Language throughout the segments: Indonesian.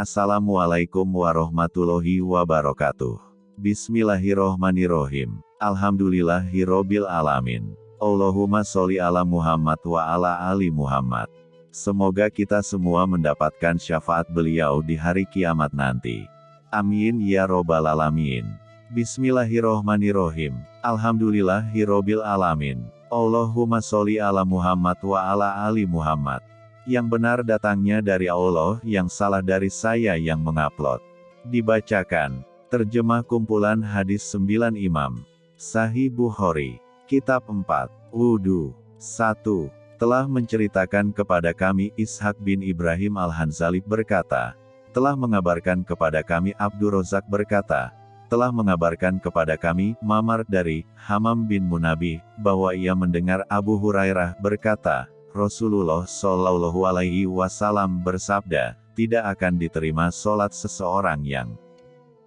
Assalamualaikum warahmatullahi wabarakatuh. Bismillahirrohmanirrohim. Alhamdulillahirrobil alamin. Allahumma sholli ala Muhammad wa ala ali Muhammad. Semoga kita semua mendapatkan syafaat beliau di hari kiamat nanti. Amin ya robbal alamin. Bismillahirrohmanirrohim. Alhamdulillahirrobil alamin. Allahumma sholli ala Muhammad wa ala ali Muhammad. Yang benar datangnya dari Allah, yang salah dari saya yang mengupload. Dibacakan. Terjemah kumpulan hadis 9 imam. Sahih Bukhari. Kitab 4. Wudu. 1. Telah menceritakan kepada kami Ishak bin Ibrahim Al-Hanzali berkata, telah mengabarkan kepada kami Abdur Rozak berkata, telah mengabarkan kepada kami Mamar dari Hamam bin Munabi bahwa ia mendengar Abu Hurairah berkata, Rasulullah Shallallahu Alaihi Wasallam bersabda, tidak akan diterima sholat seseorang yang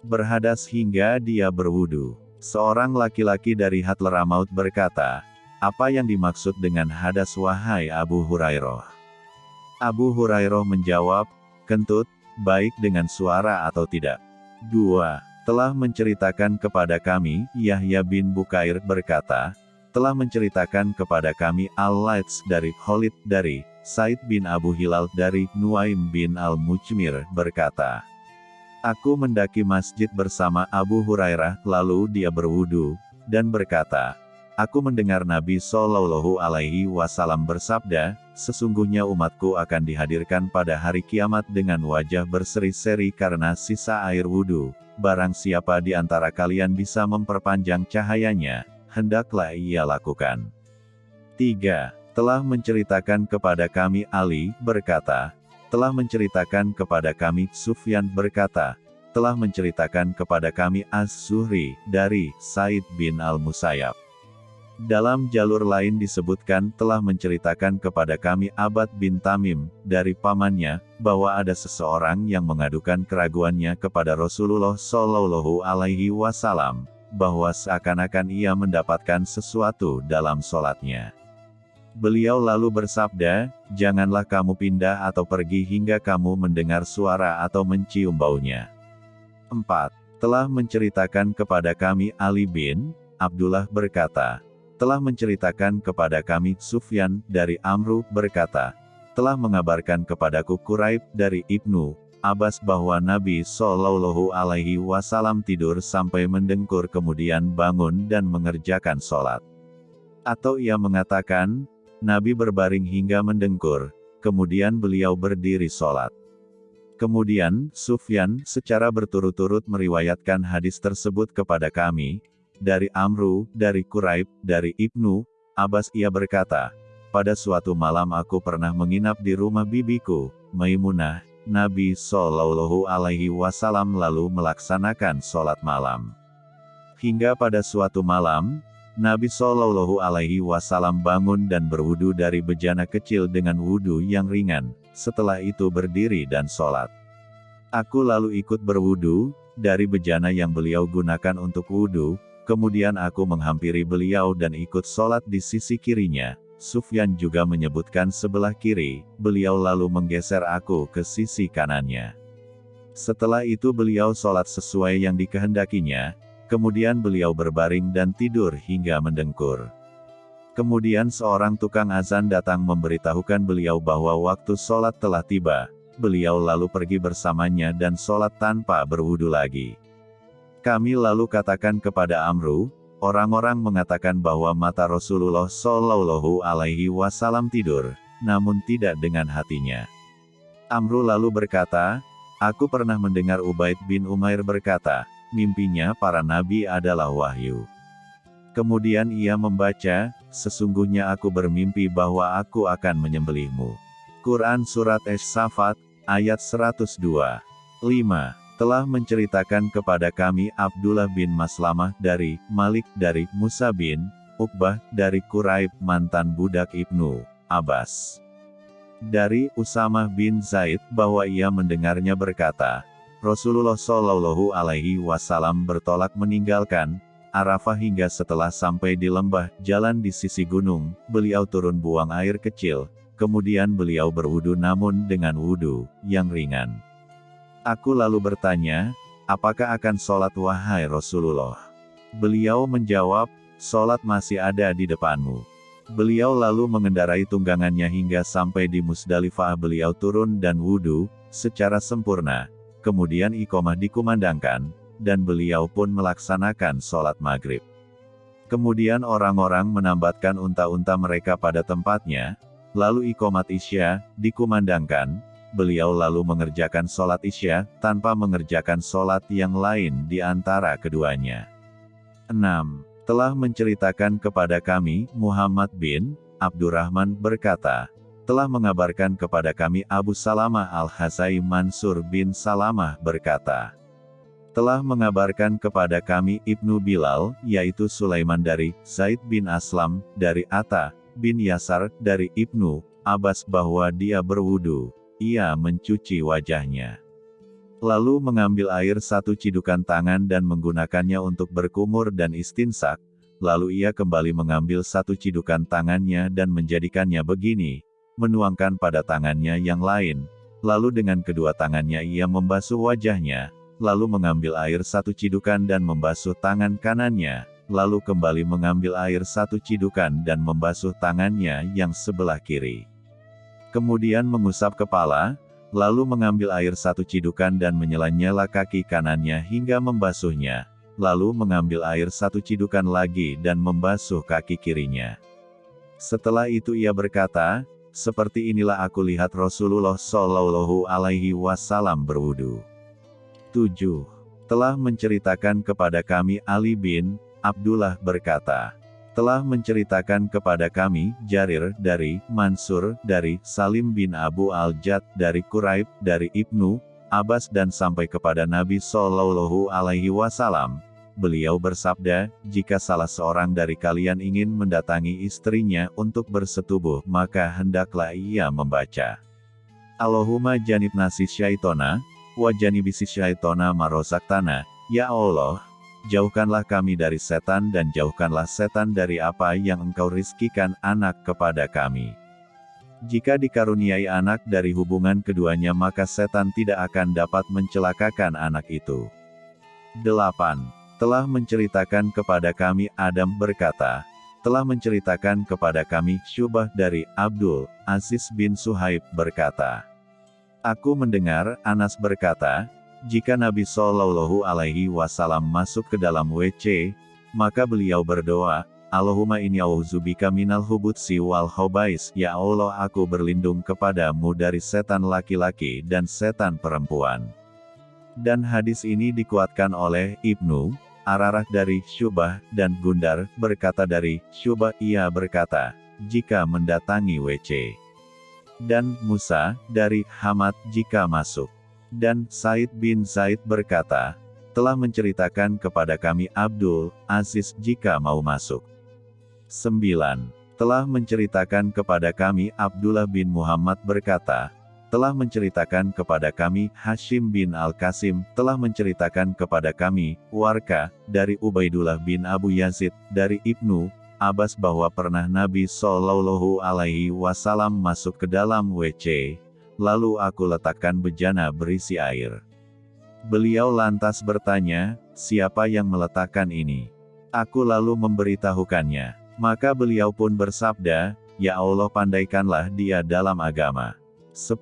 berhadas hingga dia berwudu. Seorang laki-laki dari Hatleramaut berkata, apa yang dimaksud dengan hadas wahai Abu Hurairah? Abu Hurairah menjawab, kentut, baik dengan suara atau tidak. 2. Telah menceritakan kepada kami, Yahya bin Bukair berkata, telah menceritakan kepada kami Al-Laits dari Khalid dari Said bin Abu Hilal dari Nuaim bin Al-Mujmir berkata, Aku mendaki masjid bersama Abu Hurairah, lalu dia berwudu, dan berkata, Aku mendengar Nabi Shallallahu Alaihi Wasallam bersabda, sesungguhnya umatku akan dihadirkan pada hari kiamat dengan wajah berseri-seri karena sisa air wudhu. Barang siapa di antara kalian bisa memperpanjang cahayanya, hendaklah ia lakukan. 3. Telah menceritakan kepada kami Ali, berkata, telah menceritakan kepada kami Sufyan berkata, telah menceritakan kepada kami Az-Zuhri, dari Said bin Al-Musayyab. Dalam jalur lain disebutkan telah menceritakan kepada kami Abad bin Tamim, dari pamannya, bahwa ada seseorang yang mengadukan keraguannya kepada Rasulullah Shallallahu Alaihi Wasallam, bahwa seakan-akan ia mendapatkan sesuatu dalam sholatnya. Beliau lalu bersabda, janganlah kamu pindah atau pergi hingga kamu mendengar suara atau mencium baunya. 4. Telah menceritakan kepada kami Ali bin Abdullah berkata, telah menceritakan kepada kami Sufyan dari Amru berkata, telah mengabarkan kepadaku Quraib dari Ibnu Abbas bahwa Nabi Shallallahu Alaihi Wasallam tidur sampai mendengkur kemudian bangun dan mengerjakan sholat. Atau ia mengatakan, Nabi berbaring hingga mendengkur, kemudian beliau berdiri sholat. Kemudian, Sufyan secara berturut-turut meriwayatkan hadis tersebut kepada kami, dari Amru, dari Quraib, dari Ibnu, Abbas ia berkata, pada suatu malam aku pernah menginap di rumah bibiku, Maimunah, Nabi Shallallahu Alaihi Wasallam lalu melaksanakan sholat malam. Hingga pada suatu malam, Nabi Shallallahu Alaihi Wasallam bangun dan berwudu dari bejana kecil dengan wudu yang ringan. Setelah itu berdiri dan sholat. Aku lalu ikut berwudu dari bejana yang beliau gunakan untuk wudu. Kemudian aku menghampiri beliau dan ikut sholat di sisi kirinya. Sufyan juga menyebutkan sebelah kiri, beliau lalu menggeser aku ke sisi kanannya. Setelah itu beliau sholat sesuai yang dikehendakinya, kemudian beliau berbaring dan tidur hingga mendengkur. Kemudian seorang tukang azan datang memberitahukan beliau bahwa waktu sholat telah tiba, beliau lalu pergi bersamanya dan sholat tanpa berwudu lagi. Kami lalu katakan kepada Amru, Orang-orang mengatakan bahwa mata Rasulullah Shallallahu Alaihi Wasallam tidur, namun tidak dengan hatinya. Amru lalu berkata, Aku pernah mendengar Ubaid bin Umair berkata, mimpinya para nabi adalah wahyu. Kemudian ia membaca, Sesungguhnya aku bermimpi bahwa aku akan menyembelihmu. Quran Surat Es-Safat, ayat 102. 5 telah menceritakan kepada kami Abdullah bin Maslamah dari Malik dari Musa bin Uqbah dari Quraib mantan budak Ibnu Abbas. Dari Usamah bin Zaid bahwa ia mendengarnya berkata, Rasulullah Shallallahu Alaihi Wasallam bertolak meninggalkan Arafah hingga setelah sampai di lembah jalan di sisi gunung, beliau turun buang air kecil, kemudian beliau berwudu namun dengan wudu yang ringan. Aku lalu bertanya, apakah akan sholat wahai Rasulullah? Beliau menjawab, sholat masih ada di depanmu. Beliau lalu mengendarai tunggangannya hingga sampai di Musdalifah beliau turun dan wudhu, secara sempurna, kemudian ikomah dikumandangkan, dan beliau pun melaksanakan sholat maghrib. Kemudian orang-orang menambatkan unta-unta mereka pada tempatnya, lalu ikomat isya, dikumandangkan, beliau lalu mengerjakan sholat isya, tanpa mengerjakan sholat yang lain di antara keduanya. 6. Telah menceritakan kepada kami, Muhammad bin Abdurrahman berkata, telah mengabarkan kepada kami Abu Salamah Al-Hasai Mansur bin Salamah berkata, telah mengabarkan kepada kami Ibnu Bilal, yaitu Sulaiman dari Zaid bin Aslam, dari Atta bin Yasar, dari Ibnu Abbas bahwa dia berwudu ia mencuci wajahnya. Lalu mengambil air satu cidukan tangan dan menggunakannya untuk berkumur dan istinsak, lalu ia kembali mengambil satu cidukan tangannya dan menjadikannya begini, menuangkan pada tangannya yang lain, lalu dengan kedua tangannya ia membasuh wajahnya, lalu mengambil air satu cidukan dan membasuh tangan kanannya, lalu kembali mengambil air satu cidukan dan membasuh tangannya yang sebelah kiri kemudian mengusap kepala, lalu mengambil air satu cidukan dan menyela-nyela kaki kanannya hingga membasuhnya, lalu mengambil air satu cidukan lagi dan membasuh kaki kirinya. Setelah itu ia berkata, seperti inilah aku lihat Rasulullah Shallallahu Alaihi Wasallam berwudu. 7. Telah menceritakan kepada kami Ali bin Abdullah berkata, telah menceritakan kepada kami, Jarir, dari, Mansur, dari, Salim bin Abu Al-Jad, dari Quraib, dari Ibnu, Abbas dan sampai kepada Nabi Shallallahu Alaihi Wasallam. Beliau bersabda, jika salah seorang dari kalian ingin mendatangi istrinya untuk bersetubuh, maka hendaklah ia membaca. Allahumma janib nasi syaitona, wa syaitona marosaktana, Ya Allah, jauhkanlah kami dari setan dan jauhkanlah setan dari apa yang engkau rizkikan anak kepada kami. Jika dikaruniai anak dari hubungan keduanya maka setan tidak akan dapat mencelakakan anak itu. 8. Telah menceritakan kepada kami Adam berkata, telah menceritakan kepada kami Syubah dari Abdul Aziz bin Suhaib berkata, Aku mendengar Anas berkata, jika Nabi Shallallahu Alaihi Wasallam masuk ke dalam WC, maka beliau berdoa, Allahumma inni auzubika minal hubutsi wal hobais, ya Allah aku berlindung kepadamu dari setan laki-laki dan setan perempuan. Dan hadis ini dikuatkan oleh Ibnu, Ararah dari Syubah, dan Gundar, berkata dari Syubah ia berkata, jika mendatangi WC. Dan Musa, dari Hamad jika masuk. Dan Said bin Zaid berkata, telah menceritakan kepada kami Abdul Aziz jika mau masuk. 9. Telah menceritakan kepada kami Abdullah bin Muhammad berkata, telah menceritakan kepada kami Hashim bin Al-Qasim, telah menceritakan kepada kami, Warka, dari Ubaidullah bin Abu Yazid, dari Ibnu, Abbas bahwa pernah Nabi Shallallahu Alaihi Wasallam masuk ke dalam WC, lalu aku letakkan bejana berisi air. Beliau lantas bertanya, siapa yang meletakkan ini? Aku lalu memberitahukannya. Maka beliau pun bersabda, Ya Allah pandaikanlah dia dalam agama. 10.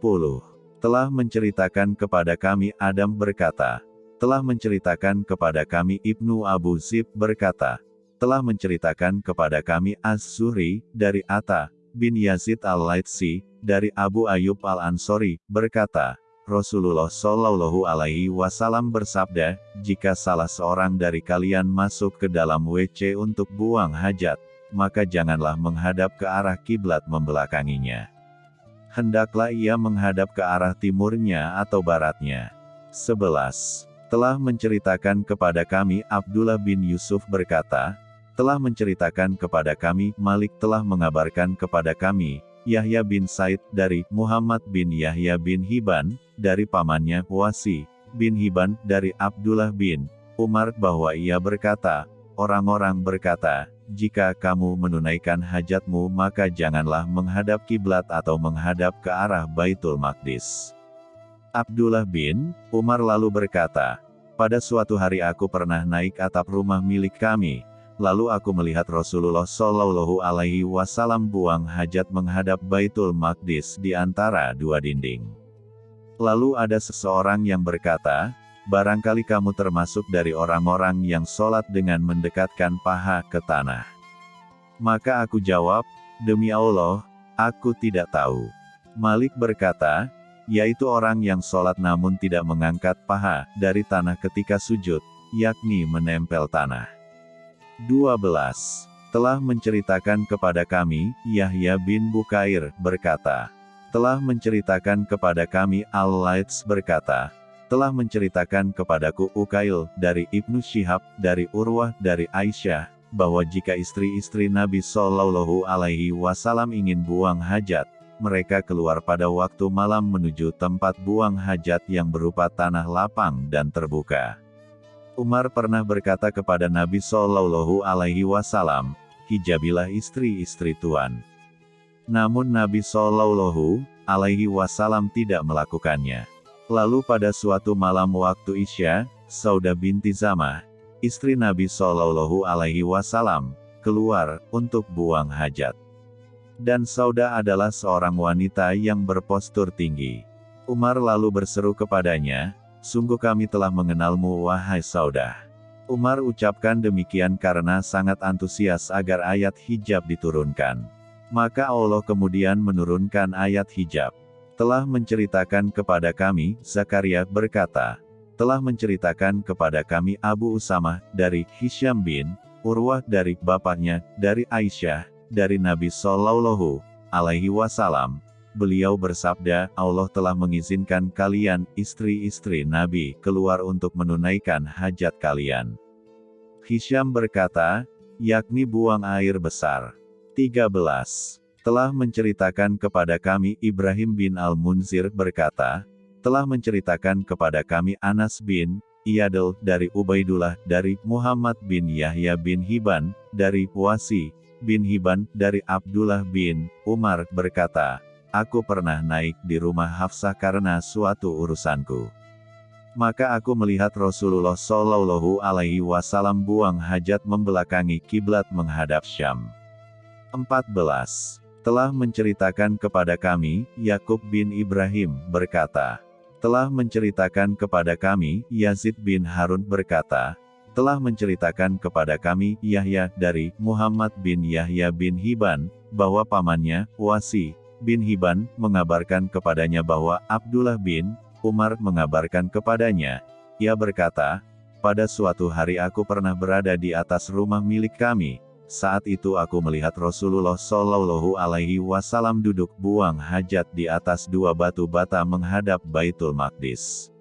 Telah menceritakan kepada kami Adam berkata, telah menceritakan kepada kami Ibnu Abu Zib berkata, telah menceritakan kepada kami Az-Zuri, dari Atta, bin Yazid al-Laitsi, dari Abu Ayyub al-Ansori, berkata, Rasulullah Shallallahu Alaihi Wasallam bersabda, jika salah seorang dari kalian masuk ke dalam WC untuk buang hajat, maka janganlah menghadap ke arah kiblat membelakanginya. Hendaklah ia menghadap ke arah timurnya atau baratnya. 11. Telah menceritakan kepada kami Abdullah bin Yusuf berkata, telah menceritakan kepada kami, Malik telah mengabarkan kepada kami, Yahya bin Said dari Muhammad bin Yahya bin Hiban, dari pamannya, Wasi, bin Hiban, dari Abdullah bin Umar bahwa ia berkata, orang-orang berkata, jika kamu menunaikan hajatmu maka janganlah menghadap kiblat atau menghadap ke arah Baitul Maqdis. Abdullah bin Umar lalu berkata, pada suatu hari aku pernah naik atap rumah milik kami, lalu aku melihat Rasulullah Shallallahu Alaihi Wasallam buang hajat menghadap Baitul Maqdis di antara dua dinding. Lalu ada seseorang yang berkata, barangkali kamu termasuk dari orang-orang yang sholat dengan mendekatkan paha ke tanah. Maka aku jawab, demi Allah, aku tidak tahu. Malik berkata, yaitu orang yang sholat namun tidak mengangkat paha dari tanah ketika sujud, yakni menempel tanah. 12. Telah menceritakan kepada kami, Yahya bin Bukair, berkata, telah menceritakan kepada kami Al-Laits berkata, telah menceritakan kepadaku Ukail, dari Ibnu Syihab, dari Urwah, dari Aisyah, bahwa jika istri-istri Nabi Shallallahu Alaihi Wasallam ingin buang hajat, mereka keluar pada waktu malam menuju tempat buang hajat yang berupa tanah lapang dan terbuka. Umar pernah berkata kepada Nabi Shallallahu Alaihi Wasallam, hijabilah istri-istri Tuan. Namun Nabi Shallallahu Alaihi Wasallam tidak melakukannya. Lalu pada suatu malam waktu Isya, Sauda binti Zamah, istri Nabi Shallallahu Alaihi Wasallam, keluar untuk buang hajat. Dan Sauda adalah seorang wanita yang berpostur tinggi. Umar lalu berseru kepadanya, Sungguh kami telah mengenalmu wahai Sauda. Umar ucapkan demikian karena sangat antusias agar ayat hijab diturunkan. Maka Allah kemudian menurunkan ayat hijab. Telah menceritakan kepada kami, Zakaria berkata, telah menceritakan kepada kami Abu Usamah, dari Hisham bin, Urwah dari bapaknya, dari Aisyah, dari Nabi Shallallahu Alaihi Wasallam, beliau bersabda, Allah telah mengizinkan kalian, istri-istri Nabi, keluar untuk menunaikan hajat kalian. Hisham berkata, yakni buang air besar. 13. Telah menceritakan kepada kami Ibrahim bin Al-Munzir berkata, telah menceritakan kepada kami Anas bin Iyadil dari Ubaidullah dari Muhammad bin Yahya bin Hiban dari Wasi bin Hiban dari Abdullah bin Umar berkata, Aku pernah naik di rumah Hafsah karena suatu urusanku. Maka aku melihat Rasulullah Shallallahu Alaihi Wasallam buang hajat membelakangi kiblat menghadap Syam. 14. Telah menceritakan kepada kami, Yakub bin Ibrahim berkata, telah menceritakan kepada kami, Yazid bin Harun berkata, telah menceritakan kepada kami, Yahya, dari Muhammad bin Yahya bin Hiban, bahwa pamannya, Wasi, bin Hiban, mengabarkan kepadanya bahwa Abdullah bin Umar mengabarkan kepadanya. Ia berkata, pada suatu hari aku pernah berada di atas rumah milik kami. Saat itu aku melihat Rasulullah Shallallahu Alaihi Wasallam duduk buang hajat di atas dua batu bata menghadap Baitul Maqdis.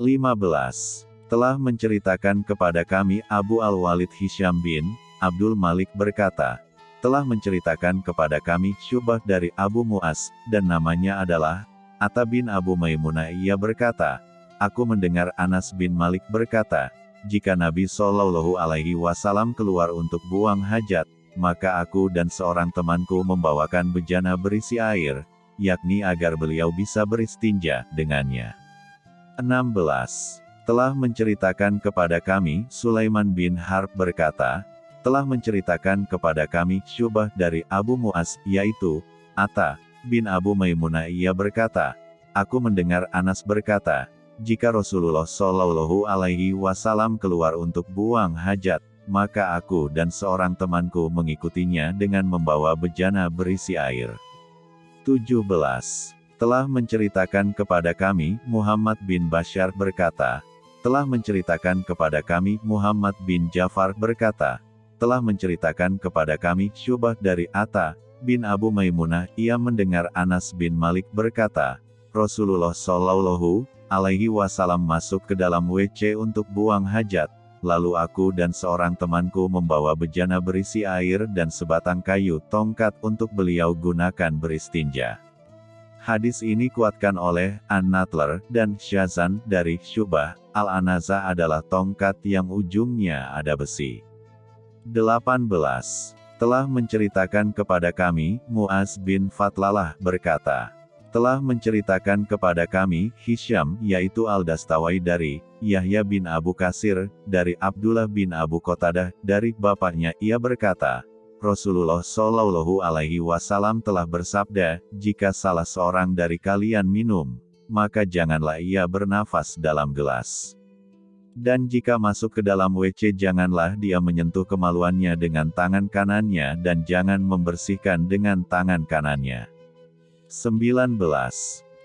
15 telah menceritakan kepada kami Abu Al-Walid Hisham bin Abdul Malik berkata, telah menceritakan kepada kami Syubah dari Abu Muas, dan namanya adalah Atta bin Abu Maimunah ia berkata, Aku mendengar Anas bin Malik berkata, jika Nabi Shallallahu Alaihi Wasallam keluar untuk buang hajat, maka aku dan seorang temanku membawakan bejana berisi air, yakni agar beliau bisa beristinja dengannya. 16 telah menceritakan kepada kami, Sulaiman bin Harb berkata, telah menceritakan kepada kami, Syubah dari Abu Muas, yaitu, Atta, bin Abu Maimunah ia berkata, Aku mendengar Anas berkata, jika Rasulullah Shallallahu Alaihi Wasallam keluar untuk buang hajat, maka aku dan seorang temanku mengikutinya dengan membawa bejana berisi air. 17. Telah menceritakan kepada kami, Muhammad bin Bashar berkata, telah menceritakan kepada kami Muhammad bin Jafar berkata, telah menceritakan kepada kami Syubah dari Atta bin Abu Maimunah, ia mendengar Anas bin Malik berkata, Rasulullah Shallallahu alaihi wasallam masuk ke dalam WC untuk buang hajat, lalu aku dan seorang temanku membawa bejana berisi air dan sebatang kayu tongkat untuk beliau gunakan beristinja. Hadis ini kuatkan oleh An-Natler dan Syazan dari Syubah. Al-Anaza adalah tongkat yang ujungnya ada besi. 18. Telah menceritakan kepada kami, Muaz bin Fatlalah berkata, telah menceritakan kepada kami, Hisham, yaitu Al-Dastawai dari, Yahya bin Abu Kasir, dari Abdullah bin Abu Qatadah, dari bapaknya, ia berkata, Rasulullah Shallallahu Alaihi Wasallam telah bersabda, jika salah seorang dari kalian minum, maka janganlah ia bernafas dalam gelas. Dan jika masuk ke dalam WC janganlah dia menyentuh kemaluannya dengan tangan kanannya dan jangan membersihkan dengan tangan kanannya. 19.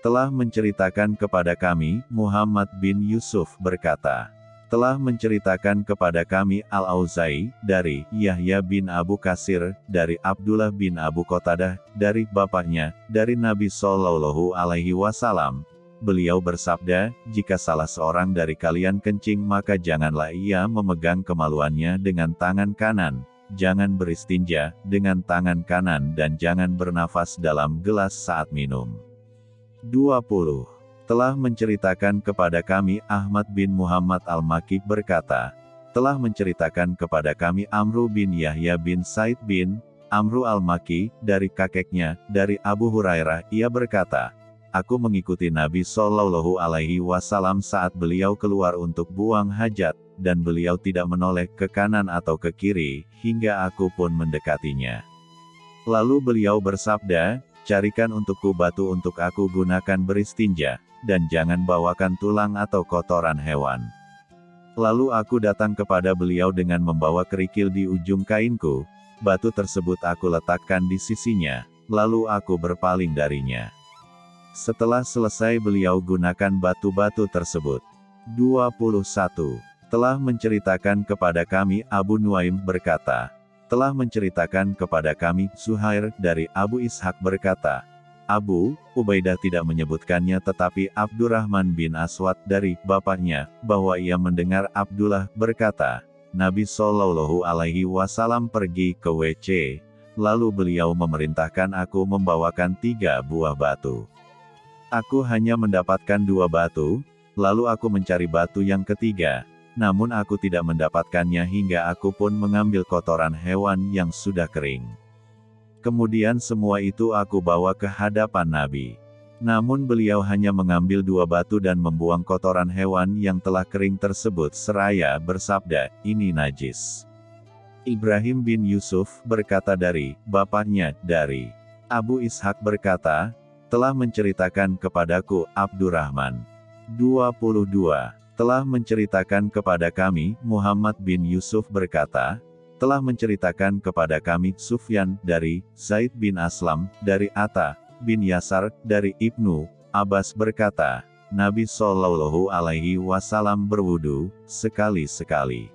Telah menceritakan kepada kami, Muhammad bin Yusuf berkata, telah menceritakan kepada kami Al-Auzai, dari Yahya bin Abu Kasir, dari Abdullah bin Abu Qatadah, dari bapaknya, dari Nabi Sallallahu Alaihi Wasallam. Beliau bersabda, jika salah seorang dari kalian kencing maka janganlah ia memegang kemaluannya dengan tangan kanan, jangan beristinja dengan tangan kanan dan jangan bernafas dalam gelas saat minum. 20. Telah menceritakan kepada kami Ahmad bin Muhammad Al-Makki berkata, telah menceritakan kepada kami Amru bin Yahya bin Said bin Amru Al-Makki, dari kakeknya, dari Abu Hurairah, ia berkata, Aku mengikuti Nabi Shallallahu Alaihi Wasallam saat beliau keluar untuk buang hajat, dan beliau tidak menoleh ke kanan atau ke kiri, hingga aku pun mendekatinya. Lalu beliau bersabda, carikan untukku batu untuk aku gunakan beristinja, dan jangan bawakan tulang atau kotoran hewan. Lalu aku datang kepada beliau dengan membawa kerikil di ujung kainku, batu tersebut aku letakkan di sisinya, lalu aku berpaling darinya. Setelah selesai beliau gunakan batu-batu tersebut. 21. Telah menceritakan kepada kami Abu Nuaim berkata, telah menceritakan kepada kami Suhair dari Abu Ishak berkata, Abu Ubaidah tidak menyebutkannya tetapi Abdurrahman bin Aswad dari bapaknya, bahwa ia mendengar Abdullah berkata, Nabi Shallallahu Alaihi Wasallam pergi ke WC, lalu beliau memerintahkan aku membawakan tiga buah batu. Aku hanya mendapatkan dua batu, lalu aku mencari batu yang ketiga, namun aku tidak mendapatkannya hingga aku pun mengambil kotoran hewan yang sudah kering. Kemudian semua itu aku bawa ke hadapan Nabi. Namun beliau hanya mengambil dua batu dan membuang kotoran hewan yang telah kering tersebut seraya bersabda, ini najis. Ibrahim bin Yusuf berkata dari, bapaknya, dari. Abu Ishak berkata, telah menceritakan kepadaku, Abdurrahman. 22. Telah menceritakan kepada kami, Muhammad bin Yusuf berkata, telah menceritakan kepada kami, Sufyan, dari, Zaid bin Aslam, dari Atta, bin Yasar, dari Ibnu, Abbas berkata, Nabi Shallallahu Alaihi Wasallam berwudu, sekali-sekali.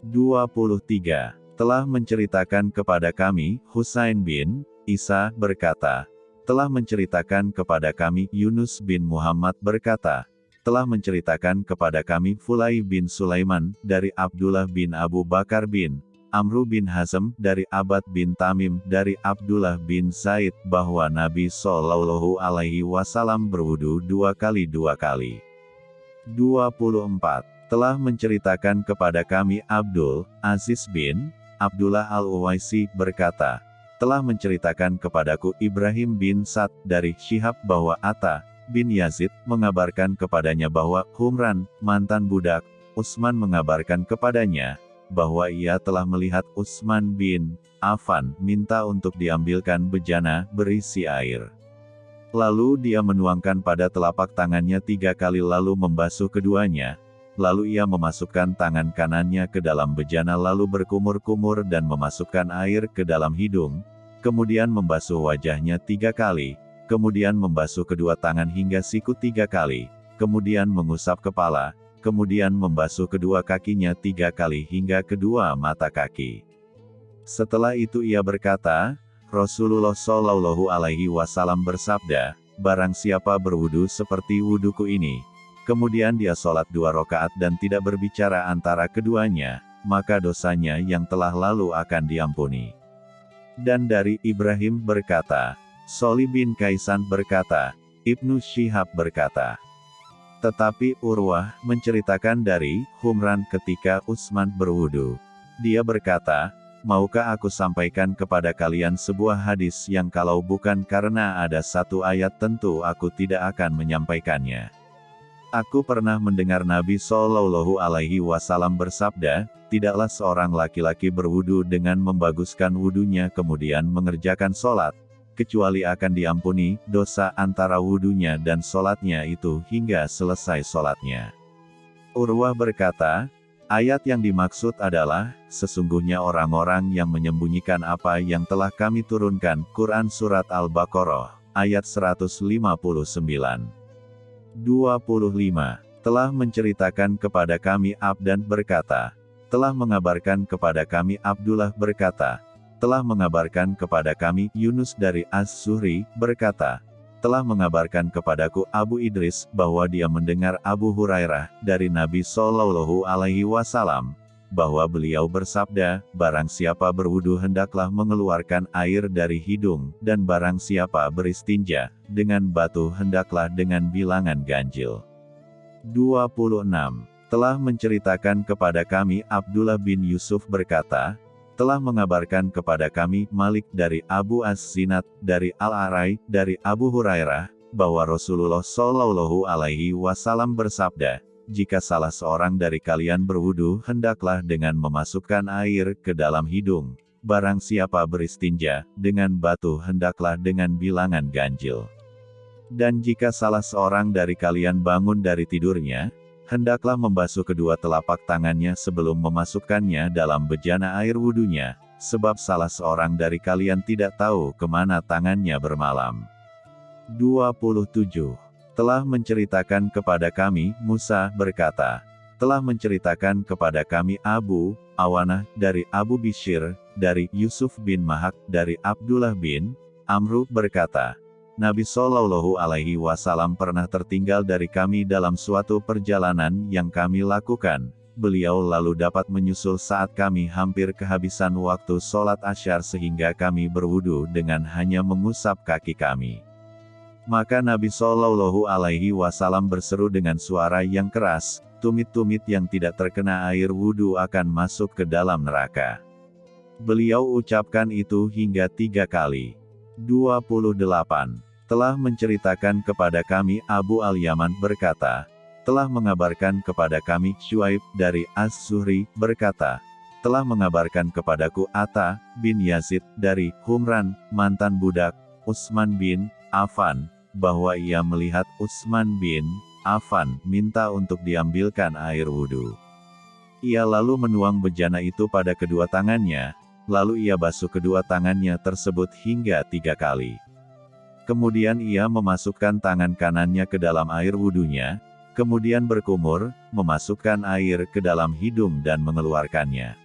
23. Telah menceritakan kepada kami, Husain bin, Isa, berkata, telah menceritakan kepada kami, Yunus bin Muhammad berkata, telah menceritakan kepada kami Fulai bin Sulaiman, dari Abdullah bin Abu Bakar bin Amru bin Hazm, dari Abad bin Tamim, dari Abdullah bin Said, bahwa Nabi Shallallahu Alaihi Wasallam berwudu dua kali dua kali. 24. Telah menceritakan kepada kami Abdul Aziz bin Abdullah Al-Uwaisi berkata, telah menceritakan kepadaku Ibrahim bin Sa'd dari Syihab bahwa Atta bin Yazid mengabarkan kepadanya bahwa Humran, mantan budak, Utsman mengabarkan kepadanya bahwa ia telah melihat Utsman bin Affan minta untuk diambilkan bejana berisi air. Lalu dia menuangkan pada telapak tangannya tiga kali lalu membasuh keduanya, lalu ia memasukkan tangan kanannya ke dalam bejana lalu berkumur-kumur dan memasukkan air ke dalam hidung, kemudian membasuh wajahnya tiga kali, kemudian membasuh kedua tangan hingga siku tiga kali, kemudian mengusap kepala, kemudian membasuh kedua kakinya tiga kali hingga kedua mata kaki. Setelah itu ia berkata, Rasulullah Shallallahu Alaihi Wasallam bersabda, Barang siapa berwudu seperti wuduku ini, kemudian dia sholat dua rakaat dan tidak berbicara antara keduanya, maka dosanya yang telah lalu akan diampuni. Dan dari Ibrahim berkata, Soli bin Kaisan berkata, Ibnu Syihab berkata. Tetapi Urwah menceritakan dari Humran ketika Utsman berwudu. Dia berkata, maukah aku sampaikan kepada kalian sebuah hadis yang kalau bukan karena ada satu ayat tentu aku tidak akan menyampaikannya. Aku pernah mendengar Nabi Shallallahu Alaihi Wasallam bersabda, tidaklah seorang laki-laki berwudu dengan membaguskan wudunya kemudian mengerjakan sholat, kecuali akan diampuni dosa antara wudunya dan sholatnya itu hingga selesai sholatnya. Urwah berkata, Ayat yang dimaksud adalah, sesungguhnya orang-orang yang menyembunyikan apa yang telah kami turunkan, Quran Surat Al-Baqarah, ayat 159. 25. Telah menceritakan kepada kami Abdan berkata, telah mengabarkan kepada kami Abdullah berkata, telah mengabarkan kepada kami Yunus dari Az-Zuhri, berkata, telah mengabarkan kepadaku Abu Idris bahwa dia mendengar Abu Hurairah dari Nabi Shallallahu Alaihi Wasallam bahwa beliau bersabda, barang siapa berwudu hendaklah mengeluarkan air dari hidung, dan barang siapa beristinja, dengan batu hendaklah dengan bilangan ganjil. 26. Telah menceritakan kepada kami Abdullah bin Yusuf berkata, telah mengabarkan kepada kami Malik dari Abu As-Sinat, dari Al-Arai, dari Abu Hurairah, bahwa Rasulullah Shallallahu Alaihi Wasallam bersabda, jika salah seorang dari kalian berwudu hendaklah dengan memasukkan air ke dalam hidung, barang siapa beristinja, dengan batu hendaklah dengan bilangan ganjil. Dan jika salah seorang dari kalian bangun dari tidurnya, hendaklah membasuh kedua telapak tangannya sebelum memasukkannya dalam bejana air wudhunya, sebab salah seorang dari kalian tidak tahu ke mana tangannya bermalam. 27. Telah menceritakan kepada kami, Musa berkata, telah menceritakan kepada kami Abu, Awanah, dari Abu Bishir, dari Yusuf bin Mahak, dari Abdullah bin, Amru berkata, Nabi Shallallahu Alaihi Wasallam pernah tertinggal dari kami dalam suatu perjalanan yang kami lakukan. Beliau lalu dapat menyusul saat kami hampir kehabisan waktu sholat asyar sehingga kami berwudu dengan hanya mengusap kaki kami. Maka Nabi Shallallahu Alaihi Wasallam berseru dengan suara yang keras, tumit-tumit yang tidak terkena air wudhu akan masuk ke dalam neraka. Beliau ucapkan itu hingga tiga kali. 28. Telah menceritakan kepada kami Abu Al-Yaman berkata, telah mengabarkan kepada kami Shuaib dari Az-Zuhri berkata, telah mengabarkan kepadaku Atta bin Yazid dari Humran, mantan budak, Utsman bin Affan, bahwa ia melihat Utsman bin Affan minta untuk diambilkan air wudhu. Ia lalu menuang bejana itu pada kedua tangannya, lalu ia basuh kedua tangannya tersebut hingga tiga kali. Kemudian ia memasukkan tangan kanannya ke dalam air wudhunya, kemudian berkumur, memasukkan air ke dalam hidung dan mengeluarkannya.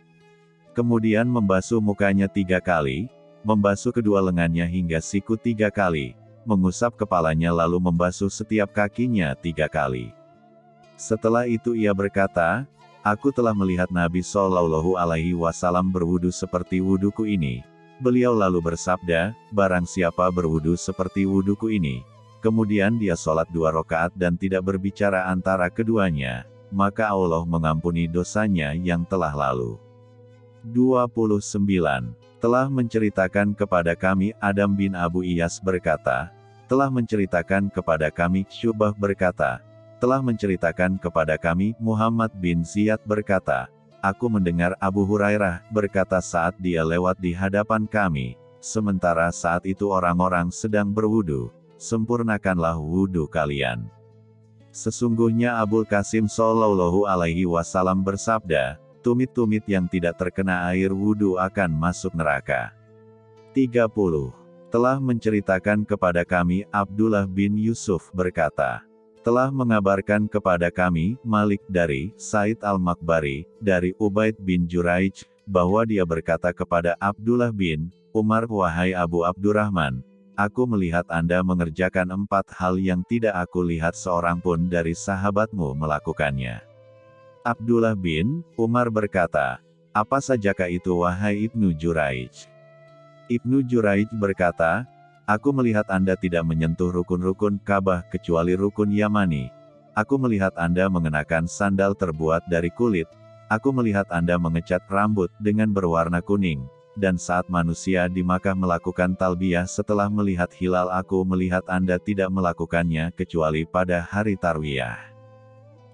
Kemudian membasuh mukanya tiga kali, membasuh kedua lengannya hingga siku tiga kali, mengusap kepalanya lalu membasuh setiap kakinya tiga kali. Setelah itu ia berkata, Aku telah melihat Nabi Shallallahu Alaihi Wasallam berwudu seperti wuduku ini. Beliau lalu bersabda, barang siapa berwudu seperti wuduku ini, kemudian dia sholat dua rakaat dan tidak berbicara antara keduanya, maka Allah mengampuni dosanya yang telah lalu. 29. Telah menceritakan kepada kami Adam bin Abu Iyas berkata, telah menceritakan kepada kami Syubah berkata, telah menceritakan kepada kami, Muhammad bin Ziyad berkata, Aku mendengar Abu Hurairah berkata saat dia lewat di hadapan kami, sementara saat itu orang-orang sedang berwudu, sempurnakanlah wudu kalian. Sesungguhnya Abu Qasim Sallallahu Alaihi Wasallam bersabda, tumit-tumit yang tidak terkena air wudu akan masuk neraka. 30. Telah menceritakan kepada kami Abdullah bin Yusuf berkata, telah mengabarkan kepada kami, Malik dari Said al-Makbari, dari Ubaid bin Juraij, bahwa dia berkata kepada Abdullah bin Umar, Wahai Abu Abdurrahman, aku melihat Anda mengerjakan empat hal yang tidak aku lihat seorang pun dari sahabatmu melakukannya. Abdullah bin Umar berkata, apa sajakah itu wahai Ibnu Juraij? Ibnu Juraij berkata, Aku melihat Anda tidak menyentuh rukun-rukun Ka'bah kecuali rukun Yamani. Aku melihat Anda mengenakan sandal terbuat dari kulit. aku melihat Anda mengecat rambut dengan berwarna kuning, dan saat manusia di Makkah melakukan talbiyah setelah melihat hilal aku melihat Anda tidak melakukannya kecuali pada hari Tarwiyah.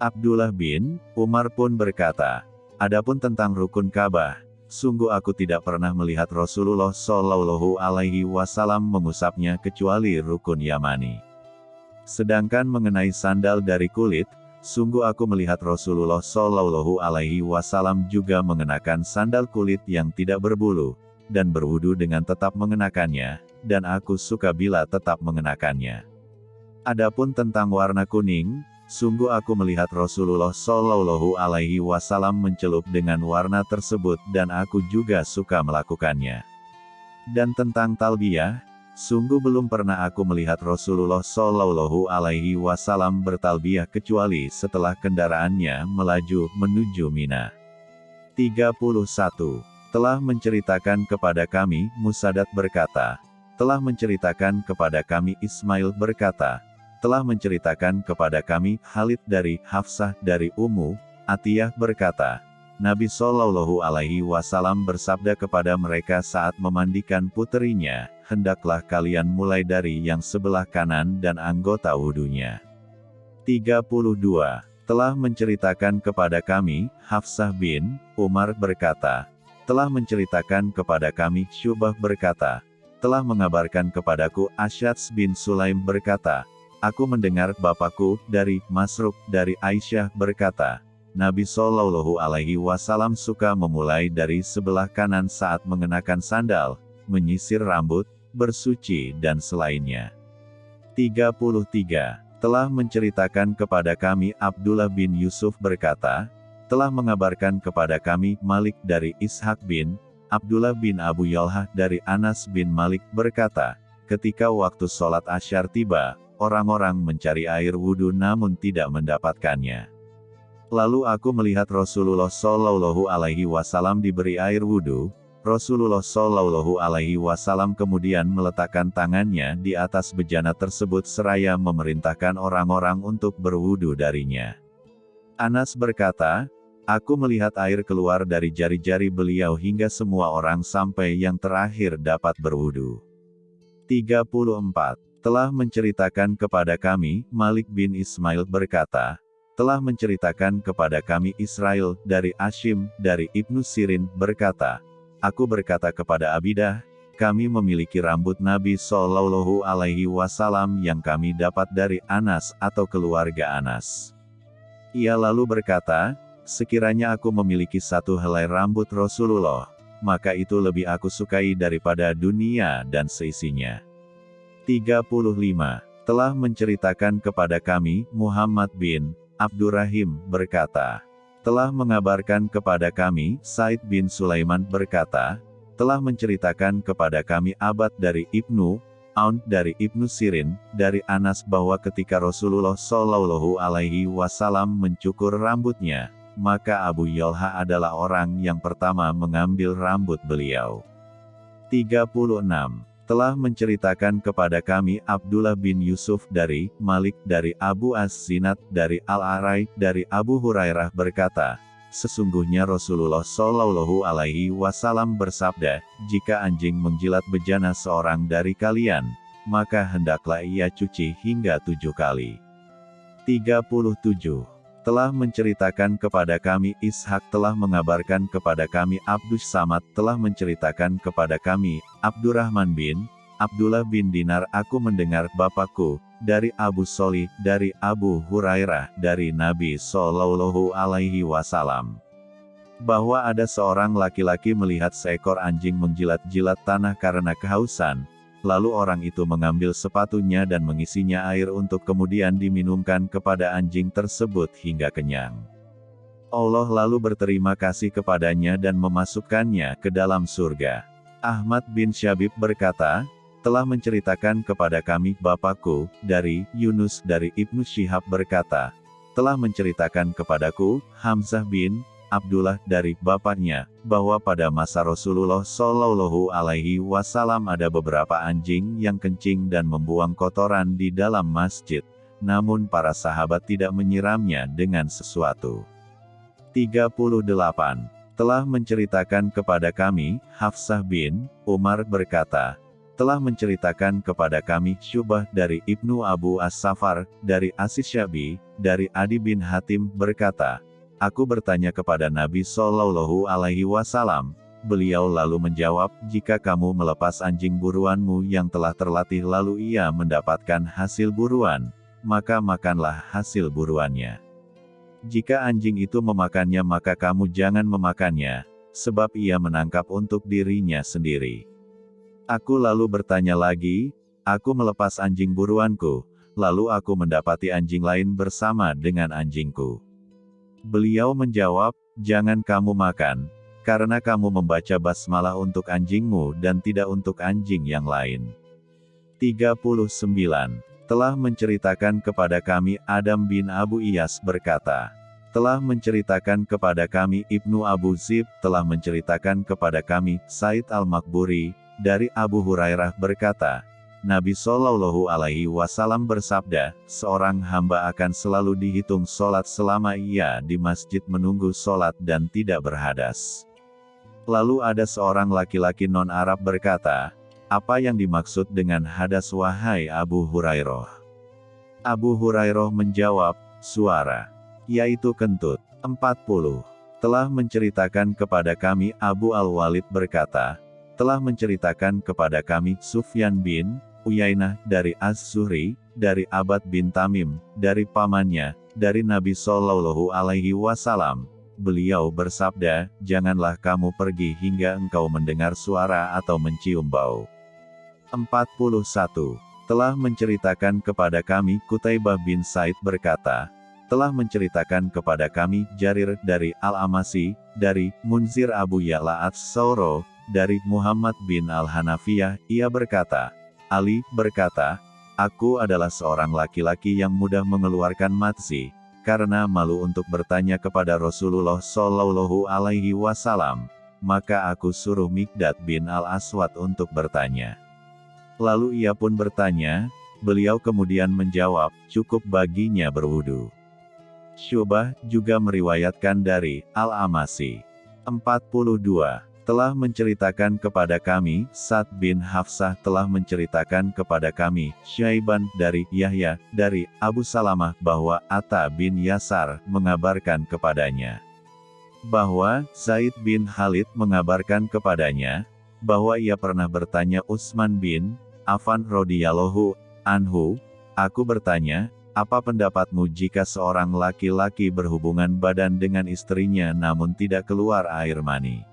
Abdullah bin Umar pun berkata, Adapun tentang rukun Ka'bah, sungguh aku tidak pernah melihat Rasulullah Shallallahu Alaihi Wasallam mengusapnya kecuali rukun Yamani. Sedangkan mengenai sandal dari kulit, sungguh aku melihat Rasulullah Shallallahu Alaihi Wasallam juga mengenakan sandal kulit yang tidak berbulu, dan berwudu dengan tetap mengenakannya, dan aku suka bila tetap mengenakannya. Adapun tentang warna kuning, Sungguh aku melihat Rasulullah Shallallahu Alaihi Wasallam mencelup dengan warna tersebut dan aku juga suka melakukannya. Dan tentang talbiyah, sungguh belum pernah aku melihat Rasulullah Shallallahu Alaihi Wasallam bertalbiyah kecuali setelah kendaraannya melaju menuju Mina. 31. Telah menceritakan kepada kami, Musadat berkata, telah menceritakan kepada kami Ismail berkata, telah menceritakan kepada kami, Khalid dari Hafsah dari Ummu, Atiyah berkata, Nabi Shallallahu Alaihi Wasallam bersabda kepada mereka saat memandikan puterinya, hendaklah kalian mulai dari yang sebelah kanan dan anggota wudhunya. 32. Telah menceritakan kepada kami, Hafsah bin Umar berkata, telah menceritakan kepada kami, Syubah berkata, telah mengabarkan kepadaku Asyats bin Sulaim berkata, Aku mendengar bapakku dari Masruk dari Aisyah berkata, Nabi Shallallahu Alaihi Wasallam suka memulai dari sebelah kanan saat mengenakan sandal, menyisir rambut, bersuci dan selainnya. 33. Telah menceritakan kepada kami Abdullah bin Yusuf berkata, telah mengabarkan kepada kami Malik dari Ishak bin Abdullah bin Abu Yalhah dari Anas bin Malik berkata, ketika waktu sholat asyar tiba, orang-orang mencari air wudhu namun tidak mendapatkannya. Lalu aku melihat Rasulullah Shallallahu Alaihi Wasallam diberi air wudhu. Rasulullah Shallallahu Alaihi Wasallam kemudian meletakkan tangannya di atas bejana tersebut seraya memerintahkan orang-orang untuk berwudhu darinya. Anas berkata, Aku melihat air keluar dari jari-jari beliau hingga semua orang sampai yang terakhir dapat berwudhu. 34 telah menceritakan kepada kami, Malik bin Ismail berkata, telah menceritakan kepada kami Israel, dari Ashim, dari Ibnu Sirin, berkata, Aku berkata kepada Abidah, kami memiliki rambut Nabi Shallallahu Alaihi Wasallam yang kami dapat dari Anas atau keluarga Anas. Ia lalu berkata, sekiranya aku memiliki satu helai rambut Rasulullah, maka itu lebih aku sukai daripada dunia dan seisinya. 35. Telah menceritakan kepada kami, Muhammad bin Abdurrahim berkata, telah mengabarkan kepada kami, Said bin Sulaiman berkata, telah menceritakan kepada kami abad dari Ibnu Aun dari Ibnu Sirin, dari Anas bahwa ketika Rasulullah Shallallahu Alaihi Wasallam mencukur rambutnya, maka Abu Yalha adalah orang yang pertama mengambil rambut beliau. 36 telah menceritakan kepada kami Abdullah bin Yusuf dari Malik dari Abu As-Sinat dari Al-Arai dari Abu Hurairah berkata, Sesungguhnya Rasulullah Shallallahu Alaihi Wasallam bersabda, jika anjing menjilat bejana seorang dari kalian, maka hendaklah ia cuci hingga tujuh kali. 37 telah menceritakan kepada kami Ishak telah mengabarkan kepada kami Abdus Samad telah menceritakan kepada kami, Abdurrahman bin, Abdullah bin Dinar aku mendengar Bapakku, dari Abu Soli, dari Abu Hurairah, dari Nabi Sallallahu Alaihi Wasallam. Bahwa ada seorang laki-laki melihat seekor anjing menjilat-jilat tanah karena kehausan, lalu orang itu mengambil sepatunya dan mengisinya air untuk kemudian diminumkan kepada anjing tersebut hingga kenyang. Allah lalu berterima kasih kepadanya dan memasukkannya ke dalam surga. Ahmad bin Syabib berkata, telah menceritakan kepada kami Bapakku, dari Yunus dari Ibnu Syihab berkata, telah menceritakan kepadaku, Hamzah bin Abdullah dari bapaknya, bahwa pada masa Rasulullah Shallallahu Alaihi Wasallam ada beberapa anjing yang kencing dan membuang kotoran di dalam masjid, namun para sahabat tidak menyiramnya dengan sesuatu. 38. Telah menceritakan kepada kami, Hafsah bin Umar berkata, telah menceritakan kepada kami Syubah dari Ibnu Abu As-Safar, dari Asis Syabi, dari Adi bin Hatim berkata, Aku bertanya kepada Nabi Shallallahu Alaihi Wasallam, beliau lalu menjawab, jika kamu melepas anjing buruanmu yang telah terlatih lalu ia mendapatkan hasil buruan, maka makanlah hasil buruannya. Jika anjing itu memakannya maka kamu jangan memakannya, sebab ia menangkap untuk dirinya sendiri. Aku lalu bertanya lagi, aku melepas anjing buruanku, lalu aku mendapati anjing lain bersama dengan anjingku. Beliau menjawab, jangan kamu makan, karena kamu membaca basmalah untuk anjingmu dan tidak untuk anjing yang lain. 39 telah menceritakan kepada kami Adam bin Abu Iyas berkata, telah menceritakan kepada kami Ibnu Abu Zib, telah menceritakan kepada kami Said Al-Makburi, dari Abu Hurairah berkata, Nabi Shallallahu Alaihi Wasallam bersabda, seorang hamba akan selalu dihitung sholat selama ia di masjid menunggu sholat dan tidak berhadas. Lalu ada seorang laki-laki non-Arab berkata, apa yang dimaksud dengan hadas wahai Abu Hurairah? Abu Hurairah menjawab, suara, yaitu kentut. 40. Telah menceritakan kepada kami Abu Al-Walid berkata, telah menceritakan kepada kami Sufyan bin Uyainah dari Az-Zuhri, dari Abad bin Tamim, dari pamannya, dari Nabi Shallallahu Alaihi Wasallam. Beliau bersabda, janganlah kamu pergi hingga engkau mendengar suara atau mencium bau. 41. Telah menceritakan kepada kami Kutaibah bin Said berkata, telah menceritakan kepada kami Jarir dari Al-Amasi, dari Munzir Abu Ya'la Ats-Sauro, dari Muhammad bin Al-Hanafiyah, ia berkata, Ali berkata, Aku adalah seorang laki-laki yang mudah mengeluarkan matzi, karena malu untuk bertanya kepada Rasulullah Shallallahu Alaihi Wasallam, maka aku suruh Mikdad bin Al-Aswad untuk bertanya. Lalu ia pun bertanya, beliau kemudian menjawab, cukup baginya berwudu. Syubah juga meriwayatkan dari Al-Amasi. 42. Telah menceritakan kepada kami, Sa'd bin Hafsah telah menceritakan kepada kami, Syaiban dari Yahya, dari Abu Salamah bahwa Atta bin Yasar mengabarkan kepadanya. Bahwa Zaid bin Khalid mengabarkan kepadanya, bahwa ia pernah bertanya Utsman bin Affan radhiyallahu anhu, aku bertanya, apa pendapatmu jika seorang laki-laki berhubungan badan dengan istrinya namun tidak keluar air mani?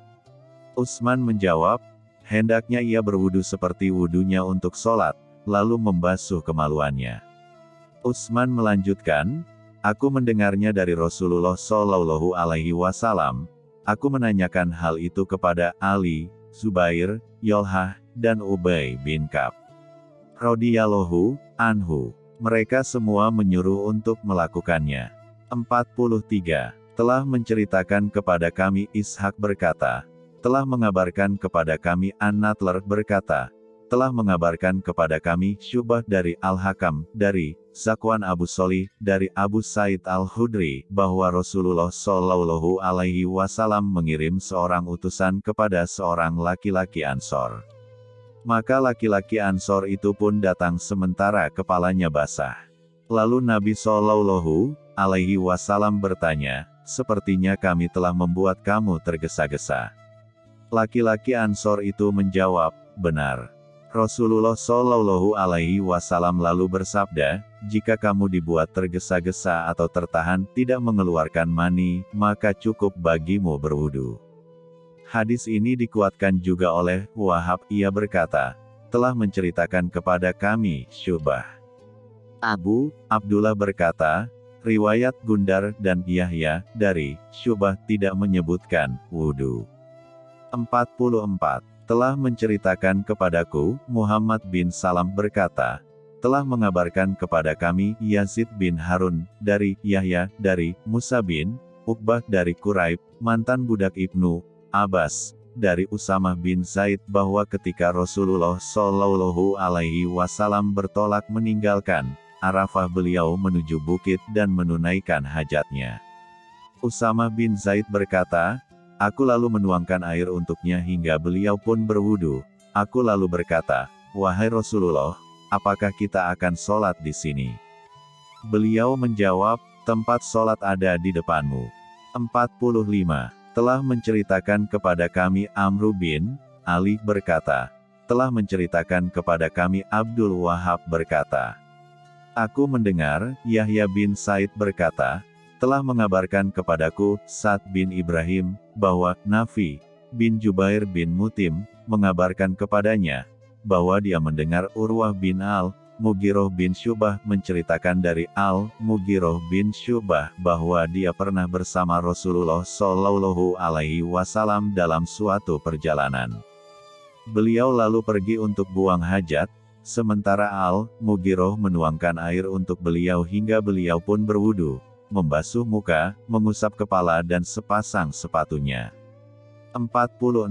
Usman menjawab, hendaknya ia berwudu seperti wudunya untuk sholat, lalu membasuh kemaluannya. Usman melanjutkan, aku mendengarnya dari Rasulullah Shallallahu Alaihi Wasallam. Aku menanyakan hal itu kepada Ali, Zubair, Yolhah, dan Ubay bin Kab radhiyallahu anhu. Mereka semua menyuruh untuk melakukannya. 43. Telah menceritakan kepada kami Ishak berkata, telah mengabarkan kepada kami An-Natler berkata, telah mengabarkan kepada kami Syubah dari Al-Hakam, dari Zakwan Abu Soli, dari Abu Said Al-Hudri, bahwa Rasulullah Shallallahu Alaihi Wasallam mengirim seorang utusan kepada seorang laki-laki Ansor. Maka laki-laki Ansor itu pun datang sementara kepalanya basah. Lalu Nabi Shallallahu alaihi wasallam bertanya, sepertinya kami telah membuat kamu tergesa-gesa. Laki-laki Ansor itu menjawab, benar. Rasulullah Shallallahu alaihi wasallam lalu bersabda, jika kamu dibuat tergesa-gesa atau tertahan tidak mengeluarkan mani, maka cukup bagimu berwudu. Hadis ini dikuatkan juga oleh Wahab, ia berkata, telah menceritakan kepada kami, Syubah. Abu Abdullah berkata, riwayat Gundar dan Yahya, dari Syubah tidak menyebutkan, wudhu. 44. Telah menceritakan kepadaku, Muhammad bin Salam berkata, telah mengabarkan kepada kami Yazid bin Harun, dari Yahya, dari Musa bin Uqbah dari Quraib, mantan budak Ibnu Abbas, dari Usamah bin Zaid bahwa ketika Rasulullah Shallallahu Alaihi Wasallam bertolak meninggalkan Arafah beliau menuju bukit dan menunaikan hajatnya. Usama bin Zaid berkata, Aku lalu menuangkan air untuknya hingga beliau pun berwudu. Aku lalu berkata, Wahai Rasulullah, apakah kita akan sholat di sini? Beliau menjawab, tempat sholat ada di depanmu. 45. Telah menceritakan kepada kami Amru bin, Ali berkata, telah menceritakan kepada kami Abdul Wahab berkata, Aku mendengar, Yahya bin Said berkata, telah mengabarkan kepadaku, Sa'd bin Ibrahim, bahwa, Nafi, bin Jubair bin Mutim, mengabarkan kepadanya, bahwa dia mendengar Urwah bin Al, Mugiroh bin Syubah menceritakan dari Al, Mugiroh bin Syubah bahwa dia pernah bersama Rasulullah Shallallahu Alaihi Wasallam dalam suatu perjalanan. Beliau lalu pergi untuk buang hajat, Sementara Al-Mugiroh menuangkan air untuk beliau hingga beliau pun berwudu, membasuh muka, mengusap kepala dan sepasang sepatunya. 46.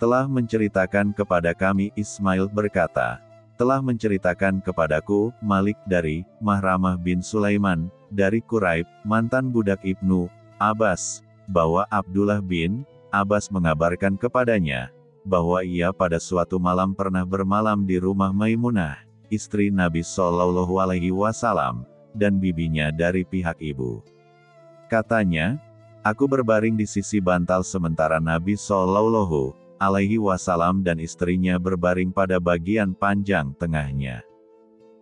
Telah menceritakan kepada kami Ismail berkata, telah menceritakan kepadaku, Malik dari, Mahramah bin Sulaiman, dari Quraib, mantan budak Ibnu, Abbas, bahwa Abdullah bin, Abbas mengabarkan kepadanya, bahwa ia pada suatu malam pernah bermalam di rumah Maimunah, istri Nabi Shallallahu Alaihi Wasallam, dan bibinya dari pihak ibu. Katanya, aku berbaring di sisi bantal sementara Nabi Shallallahu Alaihi Wasallam dan istrinya berbaring pada bagian panjang tengahnya.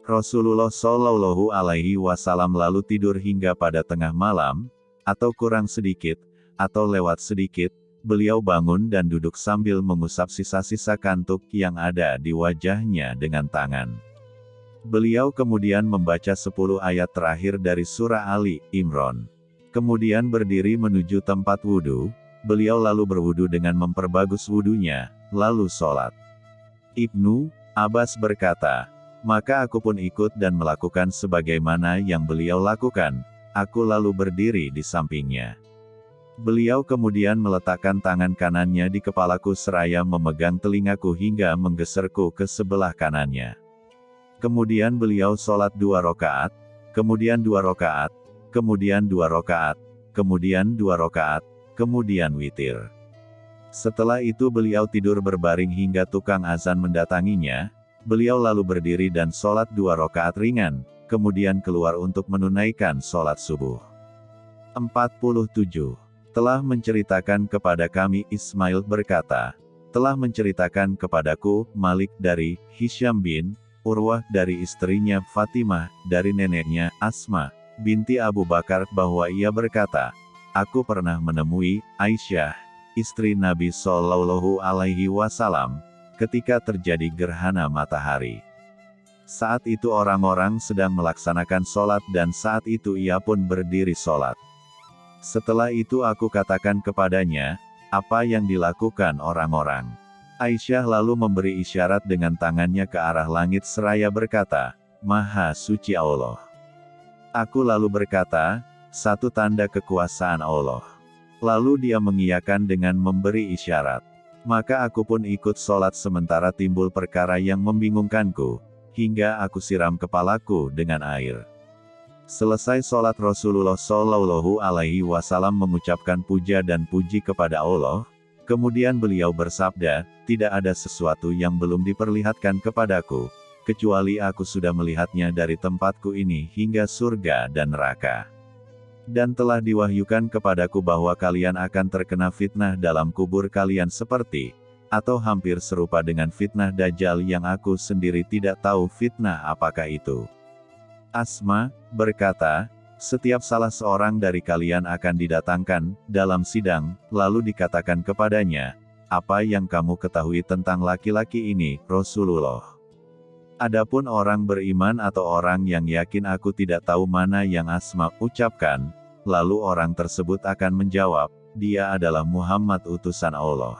Rasulullah Shallallahu Alaihi Wasallam lalu tidur hingga pada tengah malam, atau kurang sedikit, atau lewat sedikit, beliau bangun dan duduk sambil mengusap sisa-sisa kantuk yang ada di wajahnya dengan tangan. Beliau kemudian membaca 10 ayat terakhir dari surah Ali, Imron. Kemudian berdiri menuju tempat wudhu, beliau lalu berwudhu dengan memperbagus wudhunya, lalu sholat. Ibnu Abbas berkata, maka aku pun ikut dan melakukan sebagaimana yang beliau lakukan, aku lalu berdiri di sampingnya. Beliau kemudian meletakkan tangan kanannya di kepalaku seraya memegang telingaku hingga menggeserku ke sebelah kanannya. Kemudian beliau sholat dua rokaat, kemudian dua rokaat, kemudian dua rokaat, kemudian dua rokaat, kemudian witir. Setelah itu beliau tidur berbaring hingga tukang azan mendatanginya, beliau lalu berdiri dan sholat dua rokaat ringan, kemudian keluar untuk menunaikan sholat subuh. 47 telah menceritakan kepada kami Ismail berkata, telah menceritakan kepadaku, Malik dari, Hisham bin, Urwah dari istrinya Fatimah, dari neneknya, Asma, binti Abu Bakar bahwa ia berkata, Aku pernah menemui, Aisyah, istri Nabi Shallallahu Alaihi Wasallam, ketika terjadi gerhana matahari. Saat itu orang-orang sedang melaksanakan sholat dan saat itu ia pun berdiri sholat. Setelah itu aku katakan kepadanya, apa yang dilakukan orang-orang. Aisyah lalu memberi isyarat dengan tangannya ke arah langit seraya berkata, Maha Suci Allah. Aku lalu berkata, satu tanda kekuasaan Allah. Lalu dia mengiyakan dengan memberi isyarat. Maka aku pun ikut sholat sementara timbul perkara yang membingungkanku, hingga aku siram kepalaku dengan air. Selesai sholat Rasulullah Shallallahu Alaihi Wasallam mengucapkan puja dan puji kepada Allah, kemudian beliau bersabda, tidak ada sesuatu yang belum diperlihatkan kepadaku, kecuali aku sudah melihatnya dari tempatku ini hingga surga dan neraka. Dan telah diwahyukan kepadaku bahwa kalian akan terkena fitnah dalam kubur kalian seperti, atau hampir serupa dengan fitnah Dajjal yang aku sendiri tidak tahu fitnah apakah itu. Asma, berkata, setiap salah seorang dari kalian akan didatangkan, dalam sidang, lalu dikatakan kepadanya, apa yang kamu ketahui tentang laki-laki ini, Rasulullah. Adapun orang beriman atau orang yang yakin aku tidak tahu mana yang Asma ucapkan, lalu orang tersebut akan menjawab, dia adalah Muhammad utusan Allah.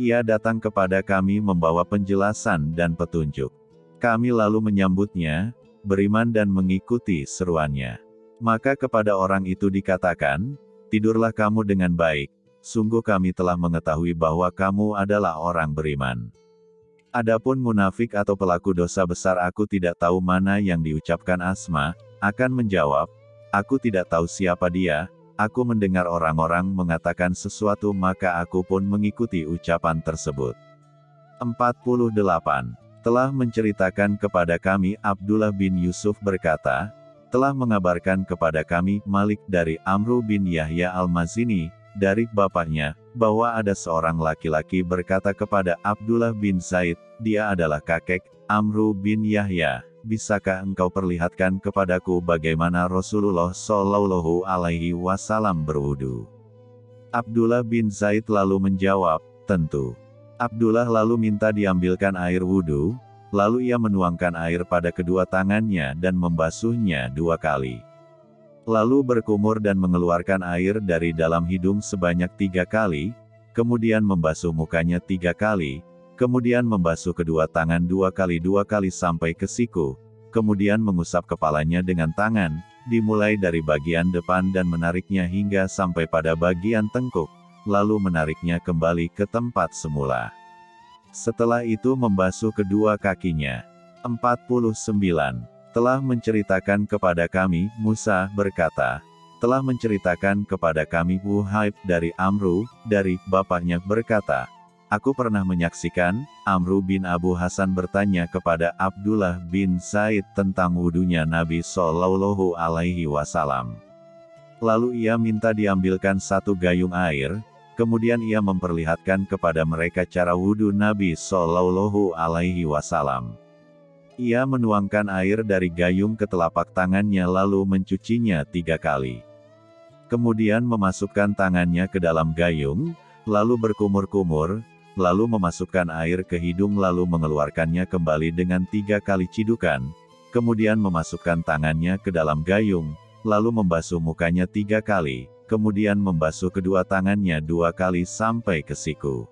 Ia datang kepada kami membawa penjelasan dan petunjuk. Kami lalu menyambutnya, beriman dan mengikuti seruannya. Maka kepada orang itu dikatakan, tidurlah kamu dengan baik, sungguh kami telah mengetahui bahwa kamu adalah orang beriman. Adapun munafik atau pelaku dosa besar aku tidak tahu mana yang diucapkan Asma, akan menjawab, aku tidak tahu siapa dia, aku mendengar orang-orang mengatakan sesuatu maka aku pun mengikuti ucapan tersebut. 48. Telah menceritakan kepada kami Abdullah bin Yusuf berkata, telah mengabarkan kepada kami Malik dari Amru bin Yahya al-Mazini, dari bapaknya, bahwa ada seorang laki-laki berkata kepada Abdullah bin Zaid, dia adalah kakek, Amru bin Yahya, bisakah engkau perlihatkan kepadaku bagaimana Rasulullah Shallallahu Alaihi Wasallam berwudu? Abdullah bin Zaid lalu menjawab, tentu. Abdullah lalu minta diambilkan air wudhu, lalu ia menuangkan air pada kedua tangannya dan membasuhnya dua kali. Lalu berkumur dan mengeluarkan air dari dalam hidung sebanyak tiga kali, kemudian membasuh mukanya tiga kali, kemudian membasuh kedua tangan dua kali dua kali sampai ke siku, kemudian mengusap kepalanya dengan tangan, dimulai dari bagian depan dan menariknya hingga sampai pada bagian tengkuk, lalu menariknya kembali ke tempat semula. Setelah itu membasuh kedua kakinya. 49. Telah menceritakan kepada kami, Musa berkata, telah menceritakan kepada kami Wuhaib dari Amru, dari bapaknya berkata, Aku pernah menyaksikan, Amru bin Abu Hasan bertanya kepada Abdullah bin Zaid tentang wudhunya Nabi Shallallahu Alaihi Wasallam. Lalu ia minta diambilkan satu gayung air, Kemudian ia memperlihatkan kepada mereka cara wudhu Nabi Shallallahu Alaihi Wasallam. Ia menuangkan air dari gayung ke telapak tangannya lalu mencucinya tiga kali. Kemudian memasukkan tangannya ke dalam gayung, lalu berkumur-kumur, lalu memasukkan air ke hidung lalu mengeluarkannya kembali dengan tiga kali cidukan, kemudian memasukkan tangannya ke dalam gayung, lalu membasuh mukanya tiga kali, kemudian membasuh kedua tangannya dua kali sampai ke siku.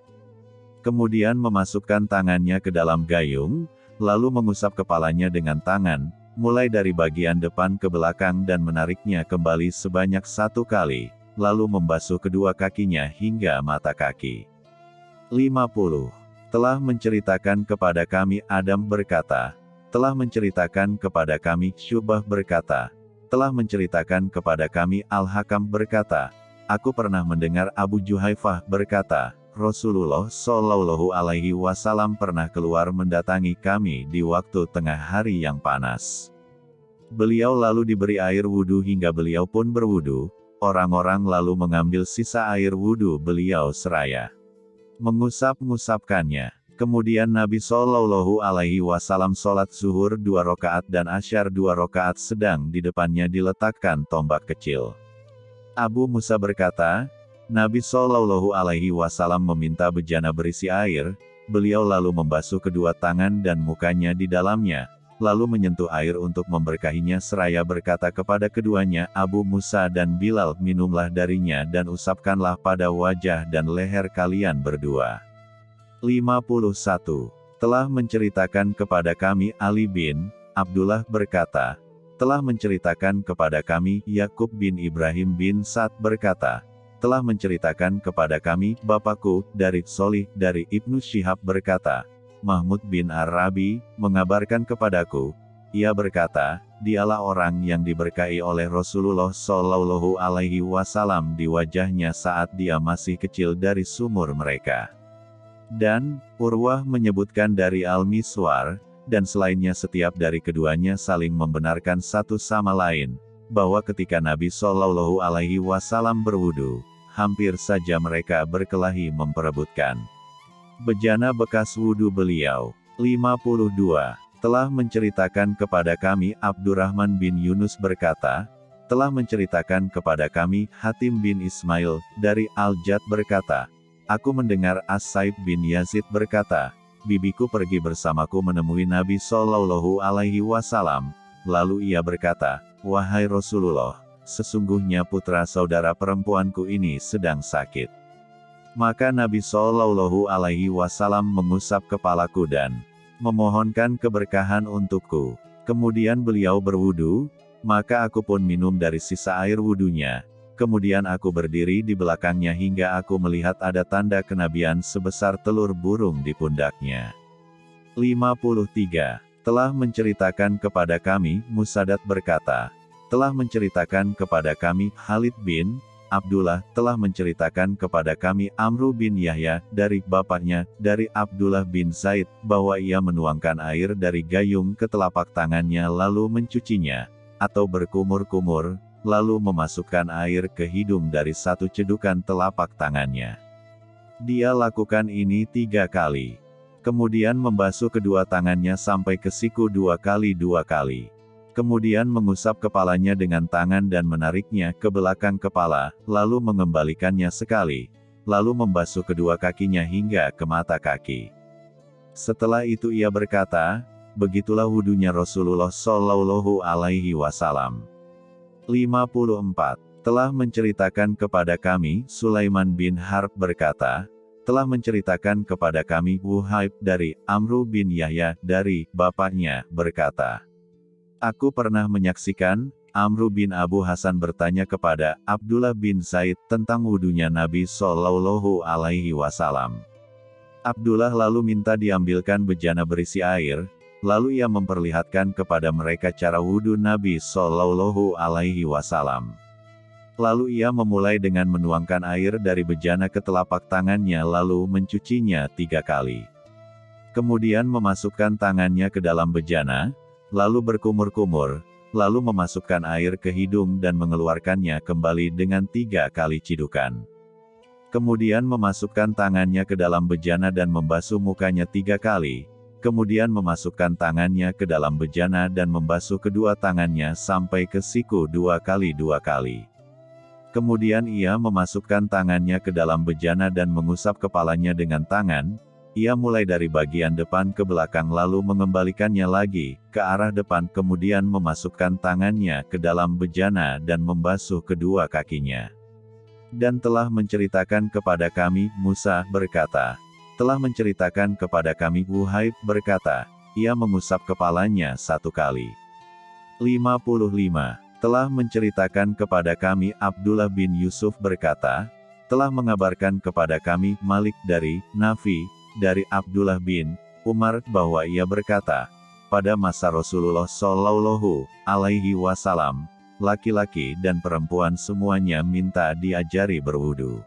Kemudian memasukkan tangannya ke dalam gayung, lalu mengusap kepalanya dengan tangan, mulai dari bagian depan ke belakang dan menariknya kembali sebanyak satu kali, lalu membasuh kedua kakinya hingga mata kaki. 50. Telah menceritakan kepada kami Adam berkata, telah menceritakan kepada kami Syubah berkata, telah menceritakan kepada kami Al-Hakam berkata, Aku pernah mendengar Abu Juhaifah berkata, Rasulullah Shallallahu Alaihi Wasallam pernah keluar mendatangi kami di waktu tengah hari yang panas. Beliau lalu diberi air wudhu hingga beliau pun berwudhu, orang-orang lalu mengambil sisa air wudhu beliau seraya. Mengusap-ngusapkannya. Kemudian Nabi Shallallahu Alaihi Wasallam sholat zuhur dua rakaat dan asyar dua rakaat sedang di depannya diletakkan tombak kecil. Abu Musa berkata, Nabi Shallallahu Alaihi Wasallam meminta bejana berisi air, beliau lalu membasuh kedua tangan dan mukanya di dalamnya, lalu menyentuh air untuk memberkahinya seraya berkata kepada keduanya, Abu Musa dan Bilal, minumlah darinya dan usapkanlah pada wajah dan leher kalian berdua. 51. Telah menceritakan kepada kami Ali bin Abdullah berkata, telah menceritakan kepada kami Yakub bin Ibrahim bin Sa'd berkata, telah menceritakan kepada kami Bapakku dari Solih dari Ibnu Syihab berkata, Mahmud bin Arabi mengabarkan kepadaku, ia berkata, dialah orang yang diberkahi oleh Rasulullah Shallallahu Alaihi Wasallam di wajahnya saat dia masih kecil dari sumur mereka. Dan, Urwah menyebutkan dari Al-Miswar, dan selainnya setiap dari keduanya saling membenarkan satu sama lain, bahwa ketika Nabi Shallallahu Alaihi Wasallam berwudu, hampir saja mereka berkelahi memperebutkan. Bejana bekas wudu beliau, 52, telah menceritakan kepada kami Abdurrahman bin Yunus berkata, telah menceritakan kepada kami Hatim bin Ismail, dari Al-Jad berkata, Aku mendengar As-Saib bin Yazid berkata, Bibiku pergi bersamaku menemui Nabi Shallallahu Alaihi Wasallam. Lalu ia berkata, Wahai Rasulullah, sesungguhnya putra saudara perempuanku ini sedang sakit. Maka Nabi Shallallahu Alaihi Wasallam mengusap kepalaku dan memohonkan keberkahan untukku. Kemudian beliau berwudu, maka aku pun minum dari sisa air wudunya, Kemudian aku berdiri di belakangnya hingga aku melihat ada tanda kenabian sebesar telur burung di pundaknya. 53. Telah menceritakan kepada kami, Musadat berkata, telah menceritakan kepada kami, Khalid bin Abdullah, telah menceritakan kepada kami Amru bin Yahya, dari bapaknya, dari Abdullah bin Zaid, bahwa ia menuangkan air dari gayung ke telapak tangannya lalu mencucinya, atau berkumur-kumur, lalu memasukkan air ke hidung dari satu cedukan telapak tangannya. Dia lakukan ini tiga kali. Kemudian membasuh kedua tangannya sampai ke siku dua kali dua kali kemudian mengusap kepalanya dengan tangan dan menariknya ke belakang kepala, lalu mengembalikannya sekali, lalu membasuh kedua kakinya hingga ke mata kaki. Setelah itu ia berkata, begitulah wudhunya Rasulullah Shallallahu Alaihi Wasallam. 54. Telah menceritakan kepada kami, Sulaiman bin Harb berkata, telah menceritakan kepada kami Wuhaib dari Amru bin Yahya dari bapaknya berkata, Aku pernah menyaksikan, Amru bin Abu Hasan bertanya kepada Abdullah bin Zaid tentang wudhunya Nabi Shallallahu Alaihi Wasallam. Abdullah lalu minta diambilkan bejana berisi air, lalu ia memperlihatkan kepada mereka cara wudhu Nabi Shallallahu Alaihi Wasallam. Lalu ia memulai dengan menuangkan air dari bejana ke telapak tangannya lalu mencucinya tiga kali. Kemudian memasukkan tangannya ke dalam bejana, lalu berkumur-kumur, lalu memasukkan air ke hidung dan mengeluarkannya kembali dengan tiga kali cidukan. Kemudian memasukkan tangannya ke dalam bejana dan membasuh mukanya tiga kali, kemudian memasukkan tangannya ke dalam bejana dan membasuh kedua tangannya sampai ke siku dua kali dua kali. Kemudian ia memasukkan tangannya ke dalam bejana dan mengusap kepalanya dengan tangan, ia mulai dari bagian depan ke belakang lalu mengembalikannya lagi, ke arah depan kemudian memasukkan tangannya ke dalam bejana dan membasuh kedua kakinya. Dan telah menceritakan kepada kami, Musa berkata, telah menceritakan kepada kami Wuhaib berkata, ia mengusap kepalanya satu kali. 55. Telah menceritakan kepada kami Abdullah bin Yusuf berkata, telah mengabarkan kepada kami Malik dari Nafi, dari Abdullah bin Umar bahwa ia berkata, pada masa Rasulullah Shallallahu Alaihi Wasallam, laki-laki dan perempuan semuanya minta diajari berwudu.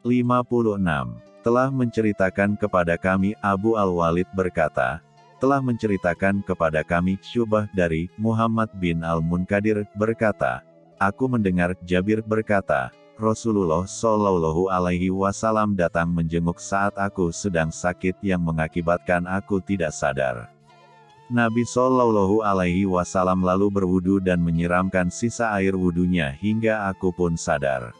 56. Telah menceritakan kepada kami Abu Al-Walid berkata, telah menceritakan kepada kami Syubah dari Muhammad bin Al-Munkadir berkata, Aku mendengar Jabir berkata, Rasulullah Shallallahu Alaihi Wasallam datang menjenguk saat aku sedang sakit yang mengakibatkan aku tidak sadar. Nabi Shallallahu Alaihi Wasallam lalu berwudu dan menyiramkan sisa air wudunya hingga aku pun sadar.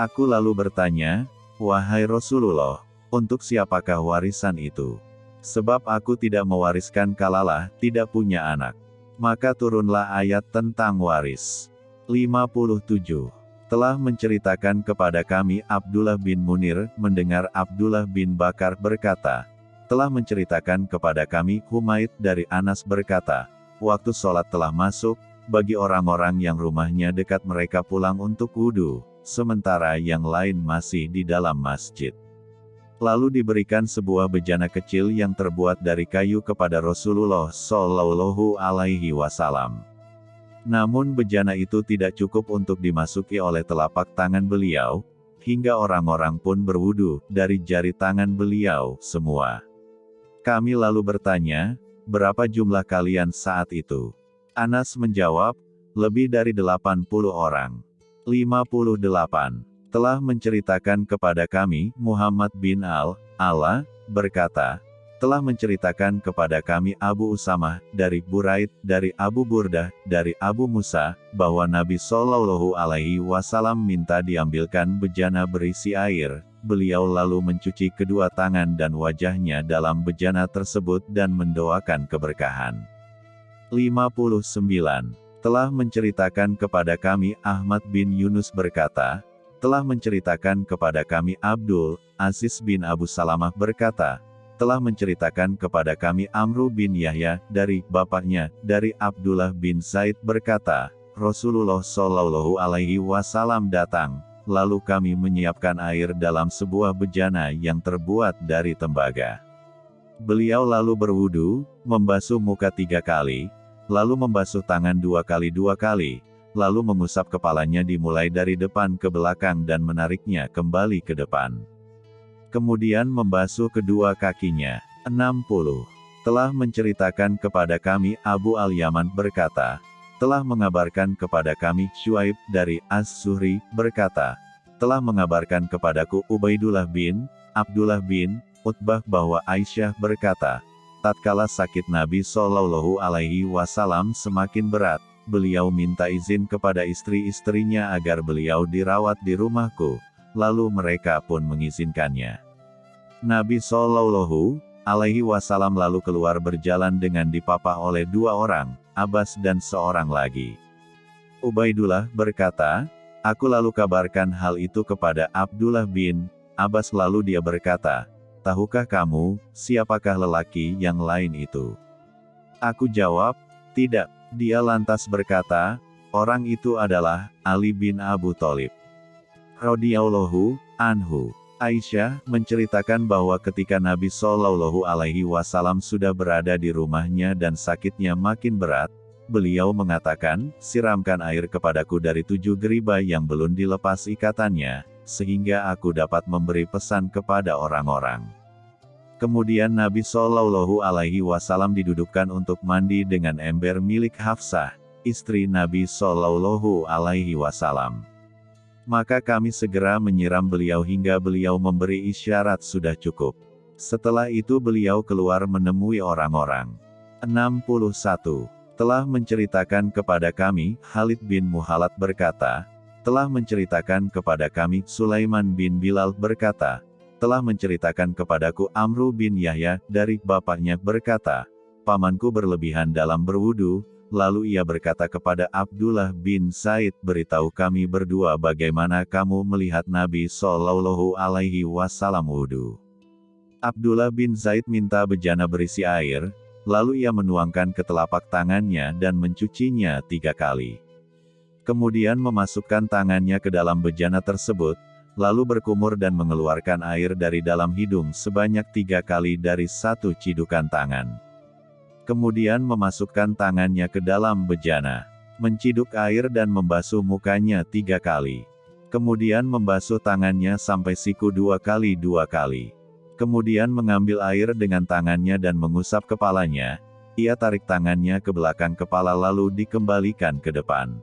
Aku lalu bertanya, Wahai Rasulullah, untuk siapakah warisan itu? Sebab aku tidak mewariskan kalalah tidak punya anak. Maka turunlah ayat tentang waris. 57 telah menceritakan kepada kami Abdullah bin Munir, mendengar Abdullah bin Bakar berkata, telah menceritakan kepada kami Humaid dari Anas berkata, waktu sholat telah masuk, bagi orang-orang yang rumahnya dekat mereka pulang untuk wudhu, sementara yang lain masih di dalam masjid. Lalu diberikan sebuah bejana kecil yang terbuat dari kayu kepada Rasulullah Shallallahu Alaihi Wasallam. Namun bejana itu tidak cukup untuk dimasuki oleh telapak tangan beliau, hingga orang-orang pun berwudu dari jari tangan beliau semua. Kami lalu bertanya, berapa jumlah kalian saat itu? Anas menjawab, lebih dari 80 orang. 58. Telah menceritakan kepada kami, Muhammad bin Al-Ala, berkata, telah menceritakan kepada kami Abu Usamah, dari Buraid, dari Abu Burdah, dari Abu Musa, bahwa Nabi Shallallahu Alaihi Wasallam minta diambilkan bejana berisi air, beliau lalu mencuci kedua tangan dan wajahnya dalam bejana tersebut dan mendoakan keberkahan. 59. Telah menceritakan kepada kami Ahmad bin Yunus berkata, telah menceritakan kepada kami Abdul Aziz bin Abu Salamah berkata, telah menceritakan kepada kami Amru bin Yahya, dari bapaknya, dari Abdullah bin Zaid berkata, Rasulullah Shallallahu Alaihi Wasallam datang, lalu kami menyiapkan air dalam sebuah bejana yang terbuat dari tembaga. Beliau lalu berwudu, membasuh muka tiga kali, lalu membasuh tangan dua kali dua kali, lalu mengusap kepalanya dimulai dari depan ke belakang dan menariknya kembali ke depan. Kemudian membasuh kedua kakinya. 60. Telah menceritakan kepada kami Abu Al-Yaman berkata, telah mengabarkan kepada kami Shuaib dari Az-Zuhri berkata, telah mengabarkan kepadaku Ubaidullah bin Abdullah bin Utbah bahwa Aisyah berkata, tatkala sakit Nabi Shallallahu Alaihi Wasallam semakin berat, beliau minta izin kepada istri-istrinya agar beliau dirawat di rumahku, lalu mereka pun mengizinkannya. Nabi Shallallahu Alaihi Wasallam lalu keluar berjalan dengan dipapah oleh dua orang, Abbas dan seorang lagi. Ubaidullah berkata, Aku lalu kabarkan hal itu kepada Abdullah bin Abbas lalu dia berkata, tahukah kamu, siapakah lelaki yang lain itu? Aku jawab, tidak. Dia lantas berkata, orang itu adalah Ali bin Abu Thalib. Radiyallahu anhu. Aisyah menceritakan bahwa ketika Nabi Shallallahu Alaihi Wasallam sudah berada di rumahnya dan sakitnya makin berat, beliau mengatakan, siramkan air kepadaku dari tujuh geriba yang belum dilepas ikatannya, sehingga aku dapat memberi pesan kepada orang-orang. Kemudian Nabi Shallallahu Alaihi Wasallam didudukkan untuk mandi dengan ember milik Hafsah, istri Nabi Shallallahu Alaihi Wasallam. Maka kami segera menyiram beliau hingga beliau memberi isyarat sudah cukup. Setelah itu beliau keluar menemui orang-orang. 61. Telah menceritakan kepada kami, Khalid bin Muhalat berkata, telah menceritakan kepada kami, Sulaiman bin Bilal berkata, telah menceritakan kepadaku Amru bin Yahya, dari bapaknya berkata, pamanku berlebihan dalam berwudu, lalu ia berkata kepada Abdullah bin Said, beritahu kami berdua bagaimana kamu melihat Nabi Shallallahu Alaihi Wasallam wudu. Abdullah bin Zaid minta bejana berisi air, lalu ia menuangkan ke telapak tangannya dan mencucinya tiga kali kemudian memasukkan tangannya ke dalam bejana tersebut, lalu berkumur dan mengeluarkan air dari dalam hidung sebanyak tiga kali dari satu cidukan tangan. Kemudian memasukkan tangannya ke dalam bejana, menciduk air dan membasuh mukanya tiga kali. Kemudian membasuh tangannya sampai siku dua kali dua kali. Kemudian mengambil air dengan tangannya dan mengusap kepalanya, ia tarik tangannya ke belakang kepala lalu dikembalikan ke depan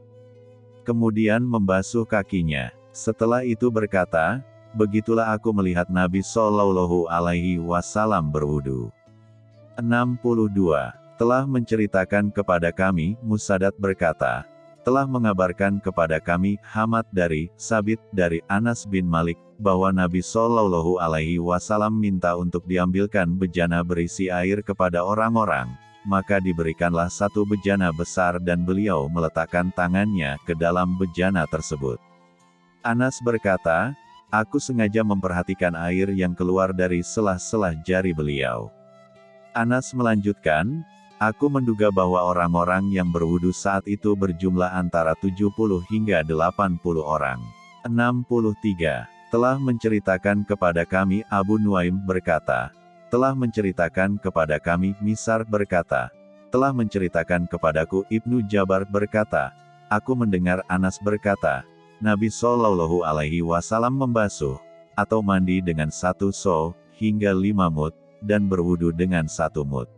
kemudian membasuh kakinya. Setelah itu berkata, begitulah aku melihat Nabi Shallallahu Alaihi Wasallam berwudu. 62. Telah menceritakan kepada kami, Musadat berkata, telah mengabarkan kepada kami, Hamad dari, Sabit dari Anas bin Malik, bahwa Nabi Shallallahu Alaihi Wasallam minta untuk diambilkan bejana berisi air kepada orang-orang, maka diberikanlah satu bejana besar dan beliau meletakkan tangannya ke dalam bejana tersebut. Anas berkata, aku sengaja memperhatikan air yang keluar dari selah-selah jari beliau. Anas melanjutkan, aku menduga bahwa orang-orang yang berwudu saat itu berjumlah antara 70 hingga 80 orang. 63. Telah menceritakan kepada kami Abu Nuaim berkata, telah menceritakan kepada kami, Misar berkata, telah menceritakan kepadaku Ibnu Jabar berkata, aku mendengar Anas berkata, Nabi Shallallahu Alaihi Wasallam membasuh, atau mandi dengan satu so, hingga lima mut, dan berwudu dengan satu mut.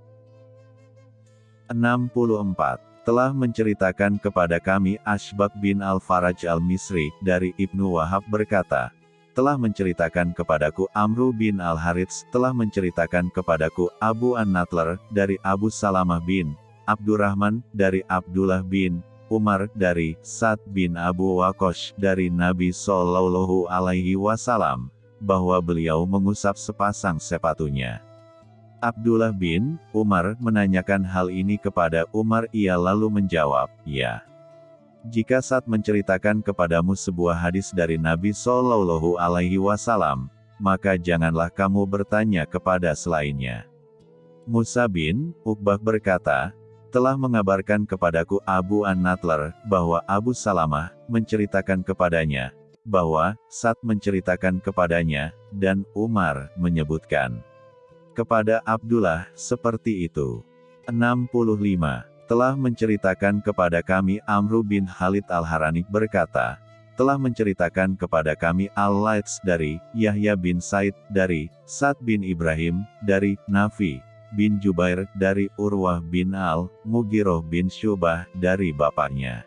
64. Telah menceritakan kepada kami Ashbak bin Al-Faraj Al-Misri, dari Ibnu Wahab berkata, telah menceritakan kepadaku Amru bin Al-Harits, telah menceritakan kepadaku Abu An-Natler, dari Abu Salamah bin Abdurrahman, dari Abdullah bin Umar, dari Sa'd bin Abu Wakosh, dari Nabi Sallallahu Alaihi Wasallam, bahwa beliau mengusap sepasang sepatunya. Abdullah bin Umar menanyakan hal ini kepada Umar ia lalu menjawab, ya. Jika saat menceritakan kepadamu sebuah hadis dari Nabi Shallallahu Alaihi Wasallam, maka janganlah kamu bertanya kepada selainnya. Musa bin Uqbah berkata, telah mengabarkan kepadaku Abu An-Natler, bahwa Abu Salamah, menceritakan kepadanya, bahwa, saat menceritakan kepadanya, dan Umar, menyebutkan. Kepada Abdullah, seperti itu. 65 telah menceritakan kepada kami Amru bin Khalid al-Harani berkata, telah menceritakan kepada kami Al-Laits dari Yahya bin Said dari Sa'd bin Ibrahim dari Nafi bin Jubair dari Urwah bin Al Mugiroh bin Syubah dari bapaknya.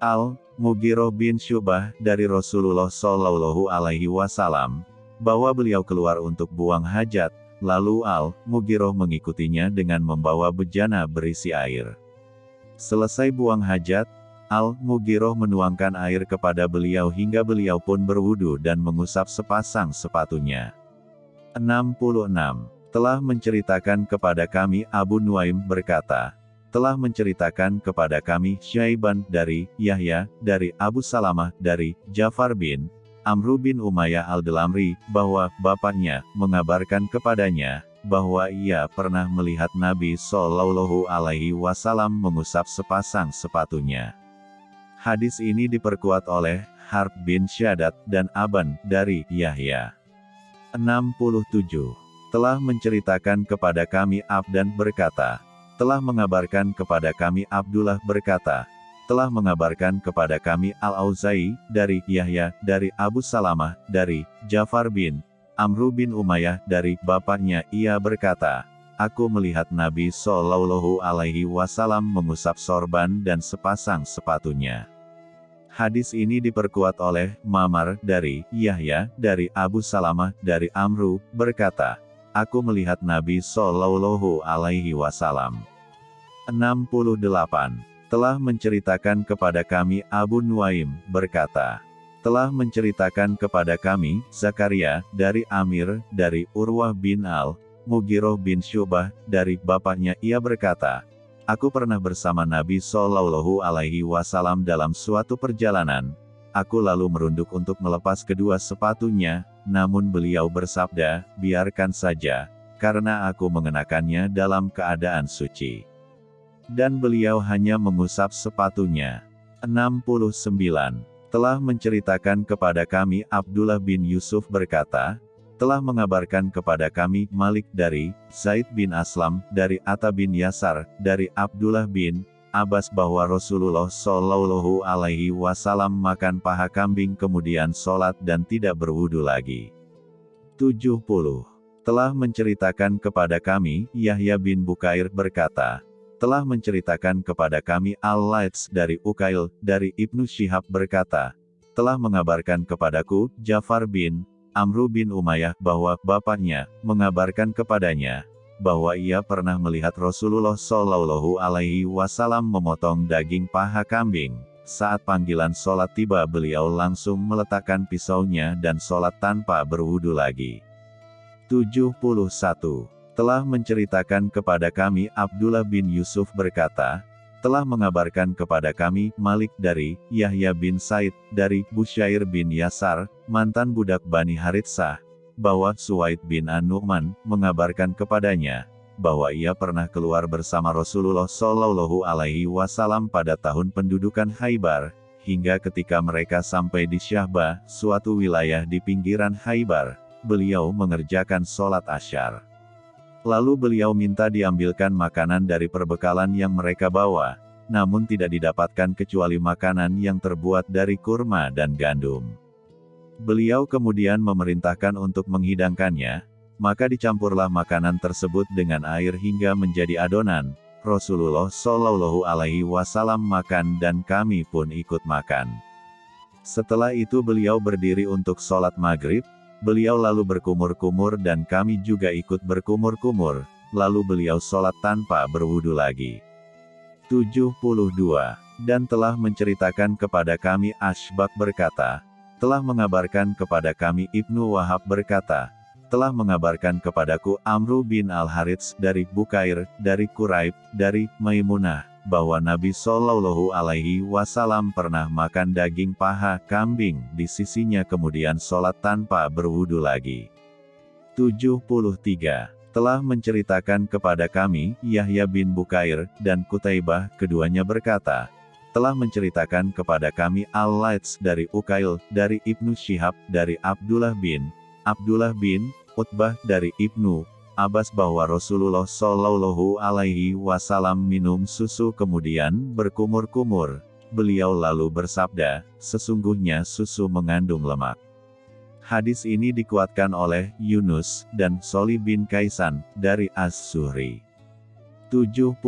Al Mugiroh bin Syubah dari Rasulullah Shallallahu Alaihi Wasallam bahwa beliau keluar untuk buang hajat, lalu Al Mugiroh mengikutinya dengan membawa bejana berisi air. Selesai buang hajat, Al-Mugiroh menuangkan air kepada beliau hingga beliau pun berwudu dan mengusap sepasang sepatunya. 66. Telah menceritakan kepada kami Abu Nuaim berkata, telah menceritakan kepada kami Syaiban dari Yahya, dari Abu Salamah, dari Jafar bin Amru bin Umayyah al-Delamri, bahwa bapaknya mengabarkan kepadanya, bahwa ia pernah melihat Nabi Shallallahu Alaihi Wasallam mengusap sepasang sepatunya. Hadis ini diperkuat oleh Harb bin Syadat dan Aban dari Yahya. 67. Telah menceritakan kepada kami Abdan berkata, telah mengabarkan kepada kami Abdullah berkata, telah mengabarkan kepada kami Al-Auzai, dari Yahya, dari Abu Salamah, dari Jafar bin Amru bin Umayyah, dari bapaknya ia berkata, Aku melihat Nabi Shallallahu Alaihi Wasallam mengusap sorban dan sepasang sepatunya. Hadis ini diperkuat oleh Mamar dari Yahya dari Abu Salamah dari Amru berkata, Aku melihat Nabi Shallallahu Alaihi Wasallam. 68. Telah menceritakan kepada kami Abu Nuaim berkata, telah menceritakan kepada kami Zakaria dari Amir dari Urwah bin Al Mugiroh bin Syubah, dari bapaknya ia berkata, Aku pernah bersama Nabi Shallallahu Alaihi Wasallam dalam suatu perjalanan. Aku lalu merunduk untuk melepas kedua sepatunya, namun beliau bersabda, biarkan saja, karena aku mengenakannya dalam keadaan suci. Dan beliau hanya mengusap sepatunya. 69. Telah menceritakan kepada kami Abdullah bin Yusuf berkata, telah mengabarkan kepada kami Malik dari Zaid bin Aslam, dari Atta bin Yasar, dari Abdullah bin Abbas bahwa Rasulullah Shallallahu Alaihi Wasallam makan paha kambing kemudian sholat dan tidak berwudu lagi. 70. Telah menceritakan kepada kami, Yahya bin Bukair berkata, telah menceritakan kepada kami Al-Laits dari Ukail, dari Ibnu Syihab berkata, telah mengabarkan kepadaku, Jafar bin Amru bin Umayyah bahwa bapaknya mengabarkan kepadanya bahwa ia pernah melihat Rasulullah Shallallahu Alaihi Wasallam memotong daging paha kambing. Saat panggilan sholat tiba beliau langsung meletakkan pisaunya dan sholat tanpa berwudu lagi. 71. Telah menceritakan kepada kami Abdullah bin Yusuf berkata, telah mengabarkan kepada kami Malik dari Yahya bin Said dari Busyair bin Yasar, mantan budak Bani Haritsah, bahwa Suwaid bin An-Nu'man mengabarkan kepadanya bahwa ia pernah keluar bersama Rasulullah Shallallahu Alaihi Wasallam pada tahun pendudukan Haibar, hingga ketika mereka sampai di Syahba, suatu wilayah di pinggiran Haibar, beliau mengerjakan sholat asyar. Lalu beliau minta diambilkan makanan dari perbekalan yang mereka bawa, namun tidak didapatkan kecuali makanan yang terbuat dari kurma dan gandum. Beliau kemudian memerintahkan untuk menghidangkannya, maka dicampurlah makanan tersebut dengan air hingga menjadi adonan. Rasulullah Shallallahu Alaihi Wasallam makan dan kami pun ikut makan. Setelah itu beliau berdiri untuk sholat maghrib, Beliau lalu berkumur-kumur dan kami juga ikut berkumur-kumur, lalu beliau sholat tanpa berwudu lagi. 72. Dan telah menceritakan kepada kami Ashbak berkata, telah mengabarkan kepada kami Ibnu Wahab berkata, telah mengabarkan kepadaku Amru bin Al-Harits dari Bukair, dari Quraib, dari Maimunah, bahwa Nabi Shallallahu Alaihi Wasallam pernah makan daging paha kambing di sisinya kemudian sholat tanpa berwudu lagi. 73. Telah menceritakan kepada kami, Yahya bin Bukair, dan Kutaibah, keduanya berkata, telah menceritakan kepada kami Al-Laits dari Ukail, dari Ibnu Syihab, dari Abdullah bin, Abdullah bin, Utbah dari Ibnu, Abbas bahwa Rasulullah Shallallahu Alaihi Wasallam minum susu kemudian berkumur-kumur. Beliau lalu bersabda, sesungguhnya susu mengandung lemak. Hadis ini dikuatkan oleh Yunus dan Soli bin Kaisan dari As-Suhri. 74.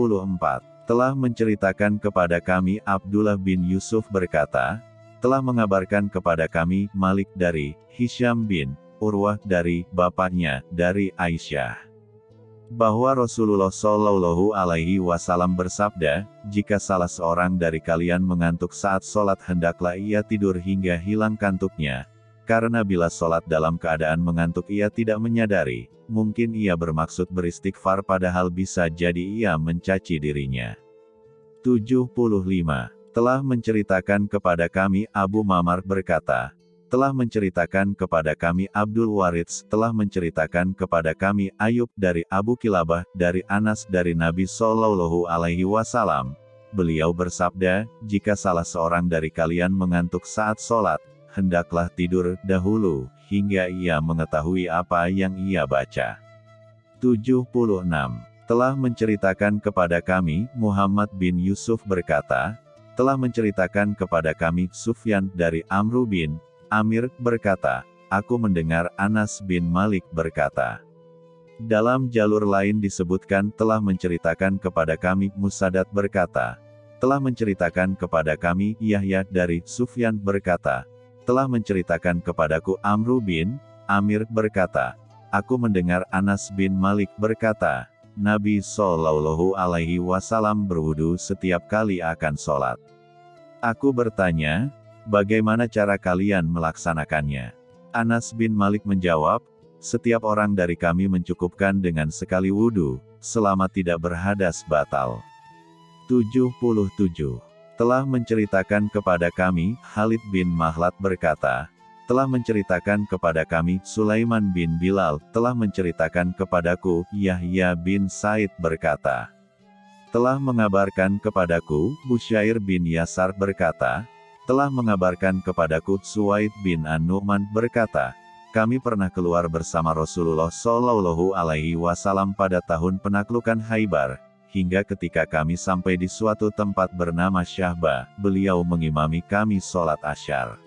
Telah menceritakan kepada kami Abdullah bin Yusuf berkata, telah mengabarkan kepada kami Malik dari Hisham bin Urwah dari bapaknya dari Aisyah. Bahwa Rasulullah Shallallahu Alaihi Wasallam bersabda, jika salah seorang dari kalian mengantuk saat sholat hendaklah ia tidur hingga hilang kantuknya, karena bila sholat dalam keadaan mengantuk ia tidak menyadari, mungkin ia bermaksud beristighfar padahal bisa jadi ia mencaci dirinya. 75 telah menceritakan kepada kami Abu Mamar berkata, telah menceritakan kepada kami Abdul Waritz, telah menceritakan kepada kami Ayub dari Abu Kilabah, dari Anas dari Nabi Shallallahu Alaihi Wasallam. Beliau bersabda, jika salah seorang dari kalian mengantuk saat sholat, hendaklah tidur dahulu, hingga ia mengetahui apa yang ia baca. 76. Telah menceritakan kepada kami, Muhammad bin Yusuf berkata, telah menceritakan kepada kami Sufyan dari Amru bin Amir berkata, Aku mendengar Anas bin Malik berkata. Dalam jalur lain disebutkan telah menceritakan kepada kami Musadat berkata, telah menceritakan kepada kami Yahya dari Sufyan berkata, telah menceritakan kepadaku Amru bin Amir berkata, Aku mendengar Anas bin Malik berkata, Nabi Shallallahu Alaihi Wasallam berwudu setiap kali akan sholat. Aku bertanya, bagaimana cara kalian melaksanakannya? Anas bin Malik menjawab, setiap orang dari kami mencukupkan dengan sekali wudhu, selama tidak berhadas batal. 77. Telah menceritakan kepada kami, Khalid bin Mahlat berkata, telah menceritakan kepada kami, Sulaiman bin Bilal, telah menceritakan kepadaku, Yahya bin Said berkata, telah mengabarkan kepadaku, Busyair bin Yasar berkata, telah mengabarkan kepadaku, Suwaid bin An-Nu'man berkata, kami pernah keluar bersama Rasulullah Shallallahu Alaihi Wasallam pada tahun penaklukan Haibar, hingga ketika kami sampai di suatu tempat bernama Syahba, beliau mengimami kami sholat asyar.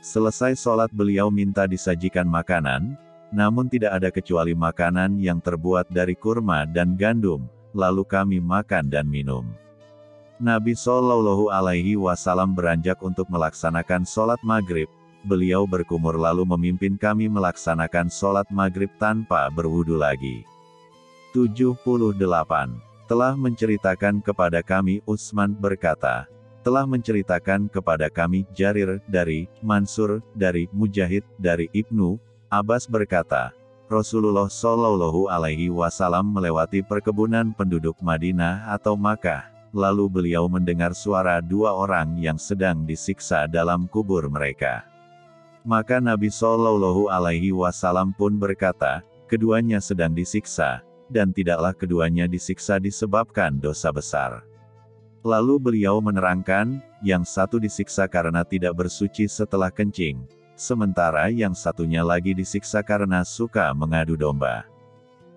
Selesai sholat beliau minta disajikan makanan, namun tidak ada kecuali makanan yang terbuat dari kurma dan gandum, lalu kami makan dan minum. Nabi Shallallahu Alaihi Wasallam beranjak untuk melaksanakan sholat maghrib. Beliau berkumur lalu memimpin kami melaksanakan sholat maghrib tanpa berwudu lagi. 78. Telah menceritakan kepada kami Utsman berkata, telah menceritakan kepada kami Jarir dari Mansur dari Mujahid dari Ibnu Abbas berkata, Rasulullah Shallallahu Alaihi Wasallam melewati perkebunan penduduk Madinah atau Makkah, lalu beliau mendengar suara dua orang yang sedang disiksa dalam kubur mereka. Maka Nabi Shallallahu Alaihi Wasallam pun berkata, keduanya sedang disiksa, dan tidaklah keduanya disiksa disebabkan dosa besar. Lalu beliau menerangkan, yang satu disiksa karena tidak bersuci setelah kencing, sementara yang satunya lagi disiksa karena suka mengadu domba.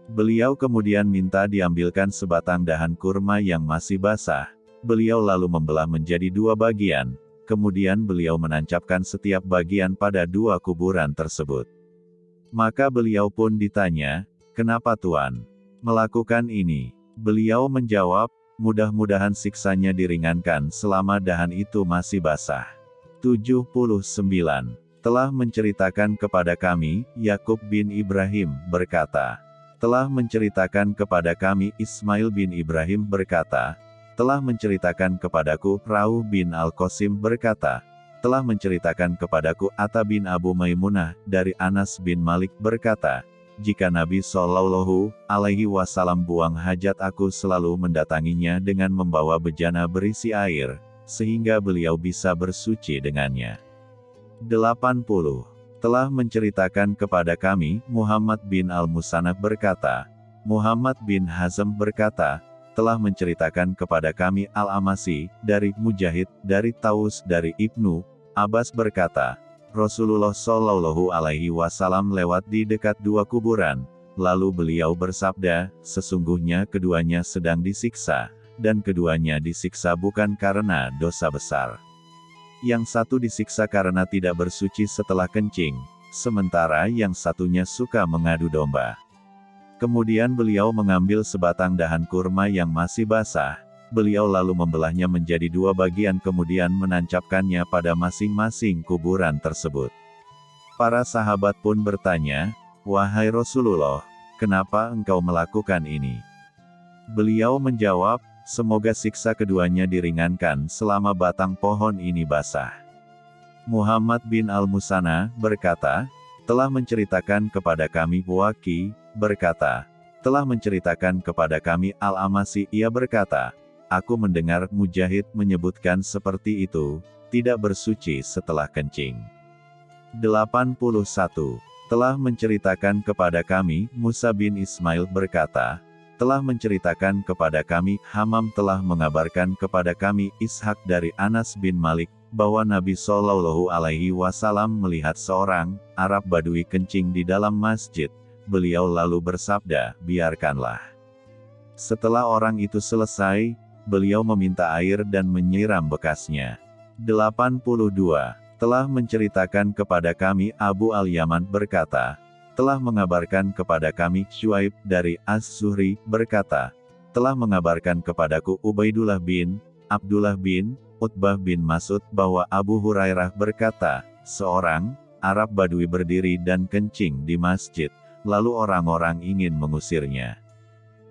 Beliau kemudian minta diambilkan sebatang dahan kurma yang masih basah. Beliau lalu membelah menjadi dua bagian, kemudian beliau menancapkan setiap bagian pada dua kuburan tersebut. Maka beliau pun ditanya, kenapa Tuan melakukan ini? Beliau menjawab, mudah-mudahan siksanya diringankan selama dahan itu masih basah. 79 telah menceritakan kepada kami, Yakub bin Ibrahim berkata, telah menceritakan kepada kami Ismail bin Ibrahim berkata, telah menceritakan kepadaku Rauh bin Al-Qasim berkata, telah menceritakan kepadaku Atta bin Abu Maimunah dari Anas bin Malik berkata, jika Nabi Shallallahu Alaihi Wasallam buang hajat aku selalu mendatanginya dengan membawa bejana berisi air, sehingga beliau bisa bersuci dengannya. 80. Telah menceritakan kepada kami, Muhammad bin Al-Musanab berkata, Muhammad bin Hazm berkata, telah menceritakan kepada kami Al-Amasi, dari Mujahid, dari Taus, dari Ibnu, Abbas berkata, Rasulullah Shallallahu Alaihi Wasallam lewat di dekat dua kuburan, lalu beliau bersabda, sesungguhnya keduanya sedang disiksa, dan keduanya disiksa bukan karena dosa besar. Yang satu disiksa karena tidak bersuci setelah kencing, sementara yang satunya suka mengadu domba. Kemudian beliau mengambil sebatang dahan kurma yang masih basah, beliau lalu membelahnya menjadi dua bagian kemudian menancapkannya pada masing-masing kuburan tersebut. Para sahabat pun bertanya, Wahai Rasulullah, kenapa engkau melakukan ini? Beliau menjawab, semoga siksa keduanya diringankan selama batang pohon ini basah. Muhammad bin Al-Musana, berkata, telah menceritakan kepada kami Waki, berkata, telah menceritakan kepada kami Al-Amasi, ia berkata, Aku mendengar Mujahid menyebutkan seperti itu, tidak bersuci setelah kencing. 81. Telah menceritakan kepada kami, Musa bin Ismail berkata, telah menceritakan kepada kami, Hamam telah mengabarkan kepada kami, Ishak dari Anas bin Malik, bahwa Nabi Shallallahu Alaihi Wasallam melihat seorang Arab Badui kencing di dalam masjid. Beliau lalu bersabda, biarkanlah. Setelah orang itu selesai, beliau meminta air dan menyiram bekasnya. 82. Telah menceritakan kepada kami Abu Al-Yaman berkata, telah mengabarkan kepada kami Shuaib dari As-Suhri berkata, telah mengabarkan kepadaku Ubaidullah bin Abdullah bin Utbah bin Masud bahwa Abu Hurairah berkata, seorang Arab Badui berdiri dan kencing di masjid, lalu orang-orang ingin mengusirnya.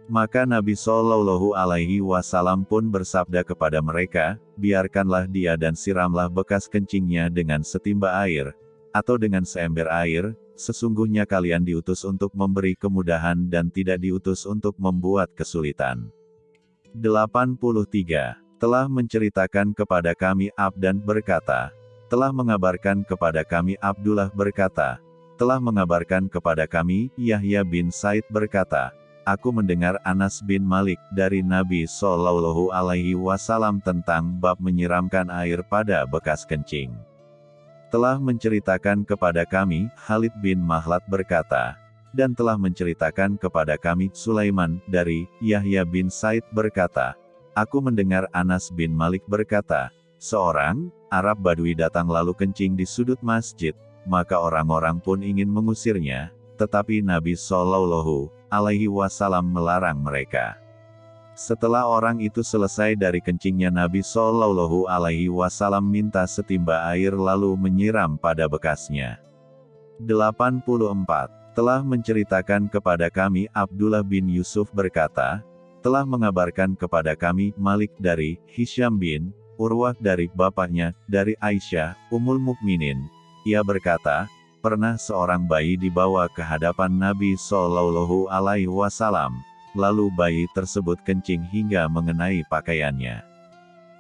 Maka Nabi Shallallahu Alaihi Wasallam pun bersabda kepada mereka, biarkanlah dia dan siramlah bekas kencingnya dengan setimba air, atau dengan seember air, sesungguhnya kalian diutus untuk memberi kemudahan dan tidak diutus untuk membuat kesulitan. 83. Telah menceritakan kepada kami Abdan berkata, telah mengabarkan kepada kami Abdullah berkata, telah mengabarkan kepada kami Yahya bin Said berkata, Aku mendengar Anas bin Malik dari Nabi Shallallahu Alaihi Wasallam tentang bab menyiramkan air pada bekas kencing. Telah menceritakan kepada kami, Khalid bin Mahlat berkata, dan telah menceritakan kepada kami, Sulaiman, dari Yahya bin Said berkata, Aku mendengar Anas bin Malik berkata, seorang Arab Badui datang lalu kencing di sudut masjid, maka orang-orang pun ingin mengusirnya, tetapi Nabi Shallallahu Alaihi Wasallam melarang mereka. Setelah orang itu selesai dari kencingnya Nabi Shallallahu Alaihi Wasallam minta setimba air lalu menyiram pada bekasnya. 84. Telah menceritakan kepada kami Abdullah bin Yusuf berkata, telah mengabarkan kepada kami Malik dari Hisham bin Urwah dari bapaknya, dari Aisyah, Umul Mukminin. Ia berkata, Pernah seorang bayi dibawa ke hadapan Nabi Shallallahu Alaihi Wasallam, lalu bayi tersebut kencing hingga mengenai pakaiannya.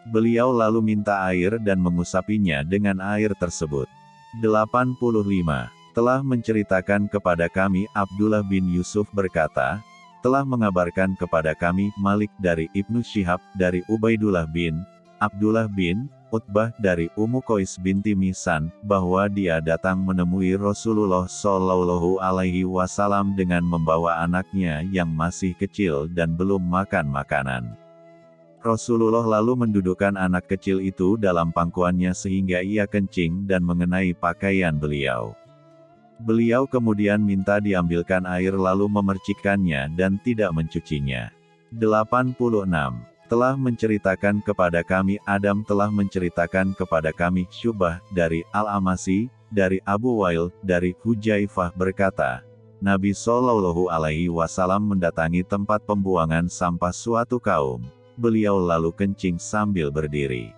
Beliau lalu minta air dan mengusapinya dengan air tersebut. 85. Telah menceritakan kepada kami Abdullah bin Yusuf berkata, telah mengabarkan kepada kami Malik dari Ibnu Syihab dari Ubaidullah bin Abdullah bin Utbah dari Ummu Qais binti Misan, bahwa dia datang menemui Rasulullah Shallallahu Alaihi Wasallam dengan membawa anaknya yang masih kecil dan belum makan makanan. Rasulullah lalu mendudukkan anak kecil itu dalam pangkuannya sehingga ia kencing dan mengenai pakaian beliau. Beliau kemudian minta diambilkan air lalu memercikkannya dan tidak mencucinya. 86 telah menceritakan kepada kami Adam telah menceritakan kepada kami Syubah dari Al-Amasi, dari Abu Wail, dari Hujaifah berkata, Nabi Shallallahu Alaihi Wasallam mendatangi tempat pembuangan sampah suatu kaum. Beliau lalu kencing sambil berdiri.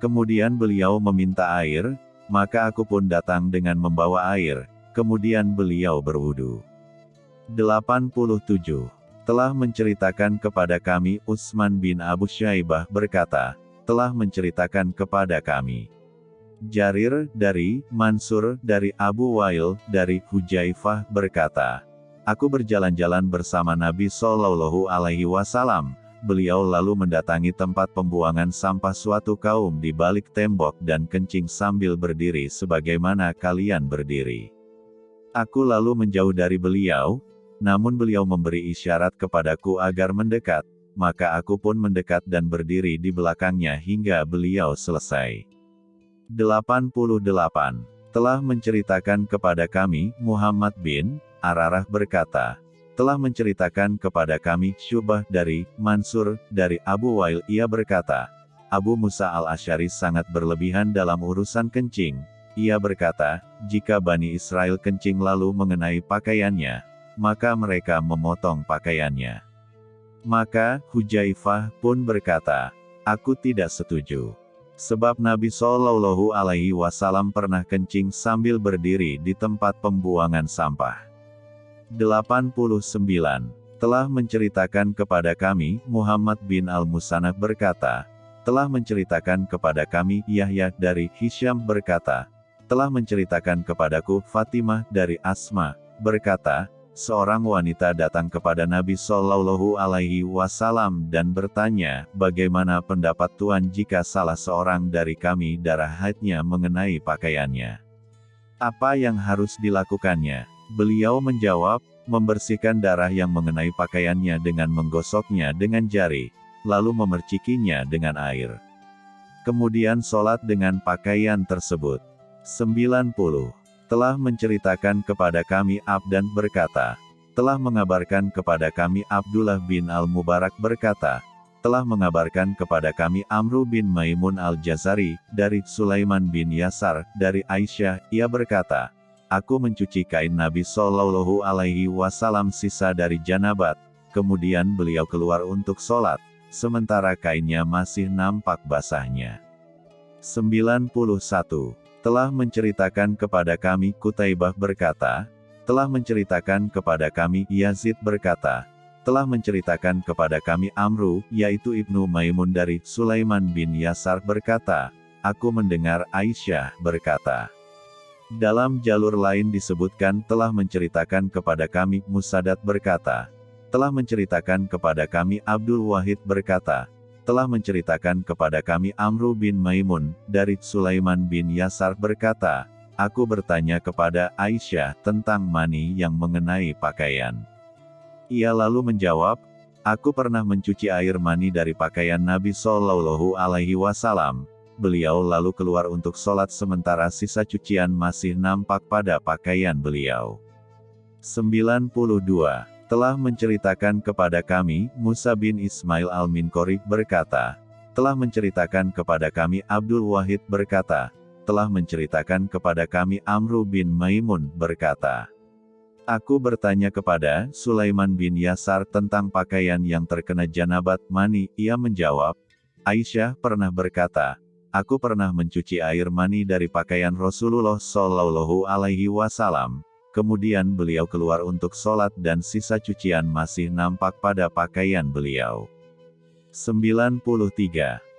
Kemudian beliau meminta air, maka aku pun datang dengan membawa air, kemudian beliau berwudu. 87 telah menceritakan kepada kami Utsman bin Abu Syaibah berkata, telah menceritakan kepada kami. Jarir, dari, Mansur, dari Abu Wail, dari Hujaifah, berkata, Aku berjalan-jalan bersama Nabi Shallallahu Alaihi Wasallam. Beliau lalu mendatangi tempat pembuangan sampah suatu kaum di balik tembok dan kencing sambil berdiri sebagaimana kalian berdiri. Aku lalu menjauh dari beliau, namun beliau memberi isyarat kepadaku agar mendekat, maka aku pun mendekat dan berdiri di belakangnya hingga beliau selesai. 88. Telah menceritakan kepada kami, Muhammad bin Ararah berkata, telah menceritakan kepada kami Syubah dari Mansur dari Abu Wail ia berkata, Abu Musa al-Ashari sangat berlebihan dalam urusan kencing. Ia berkata, jika Bani Israel kencing lalu mengenai pakaiannya, maka mereka memotong pakaiannya. Maka, Hujaifah pun berkata, aku tidak setuju. Sebab Nabi Shallallahu Alaihi Wasallam pernah kencing sambil berdiri di tempat pembuangan sampah. 89. Telah menceritakan kepada kami, Muhammad bin Al-Musanah berkata, telah menceritakan kepada kami Yahya dari Hisham berkata, telah menceritakan kepadaku Fatimah dari Asma, berkata, seorang wanita datang kepada Nabi Shallallahu Alaihi Wasallam dan bertanya, bagaimana pendapat Tuhan jika salah seorang dari kami darah haidnya mengenai pakaiannya? Apa yang harus dilakukannya? Beliau menjawab, membersihkan darah yang mengenai pakaiannya dengan menggosoknya dengan jari, lalu memercikinya dengan air. Kemudian sholat dengan pakaian tersebut. 90. Telah menceritakan kepada kami Abdan berkata, telah mengabarkan kepada kami Abdullah bin Al-Mubarak berkata, telah mengabarkan kepada kami Amru bin Maimun al-Jazari, dari Sulaiman bin Yasar, dari Aisyah, ia berkata, Aku mencuci kain Nabi Shallallahu Alaihi Wasallam sisa dari janabat, kemudian beliau keluar untuk sholat, sementara kainnya masih nampak basahnya. 91. Telah menceritakan kepada kami Kutaibah berkata, telah menceritakan kepada kami Yazid berkata, telah menceritakan kepada kami Amru, yaitu Ibnu Maimun dari Sulaiman bin Yasar berkata, aku mendengar Aisyah berkata, dalam jalur lain disebutkan telah menceritakan kepada kami Musadat berkata, telah menceritakan kepada kami Abdul Wahid berkata, telah menceritakan kepada kami Amru bin Maimun, dari Sulaiman bin Yasar berkata, Aku bertanya kepada Aisyah tentang mani yang mengenai pakaian. Ia lalu menjawab, Aku pernah mencuci air mani dari pakaian Nabi Shallallahu Alaihi Wasallam. Beliau lalu keluar untuk sholat sementara sisa cucian masih nampak pada pakaian beliau. 92 telah menceritakan kepada kami, Musa bin Ismail al-Minkori berkata, telah menceritakan kepada kami Abdul Wahid berkata, telah menceritakan kepada kami Amru bin Maimun berkata, Aku bertanya kepada Sulaiman bin Yasar tentang pakaian yang terkena janabat mani, ia menjawab, Aisyah pernah berkata, Aku pernah mencuci air mani dari pakaian Rasulullah Shallallahu Alaihi Wasallam, Kemudian beliau keluar untuk sholat dan sisa cucian masih nampak pada pakaian beliau. 93.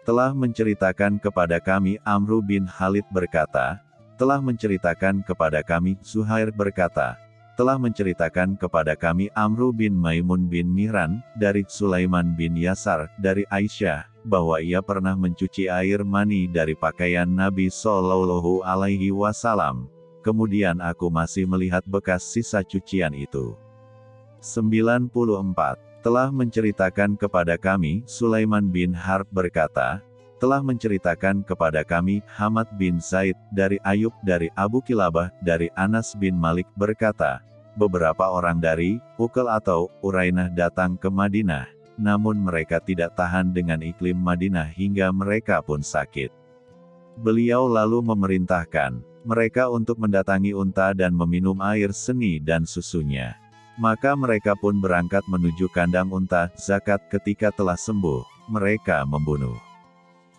Telah menceritakan kepada kami Amru bin Khalid berkata, telah menceritakan kepada kami Zuhair berkata, telah menceritakan kepada kami Amru bin Maimun bin Mihran, dari Sulaiman bin Yasar, dari Aisyah, bahwa ia pernah mencuci air mani dari pakaian Nabi Shallallahu Alaihi Wasallam, kemudian aku masih melihat bekas sisa cucian itu. 94. Telah menceritakan kepada kami, Sulaiman bin Harb berkata, telah menceritakan kepada kami, Hamad bin Zaid, dari Ayub, dari Abu Kilabah, dari Anas bin Malik berkata, beberapa orang dari Ukel atau Urainah datang ke Madinah, namun mereka tidak tahan dengan iklim Madinah hingga mereka pun sakit. Beliau lalu memerintahkan, mereka untuk mendatangi unta dan meminum air seni dan susunya. Maka mereka pun berangkat menuju kandang unta, zakat ketika telah sembuh, mereka membunuh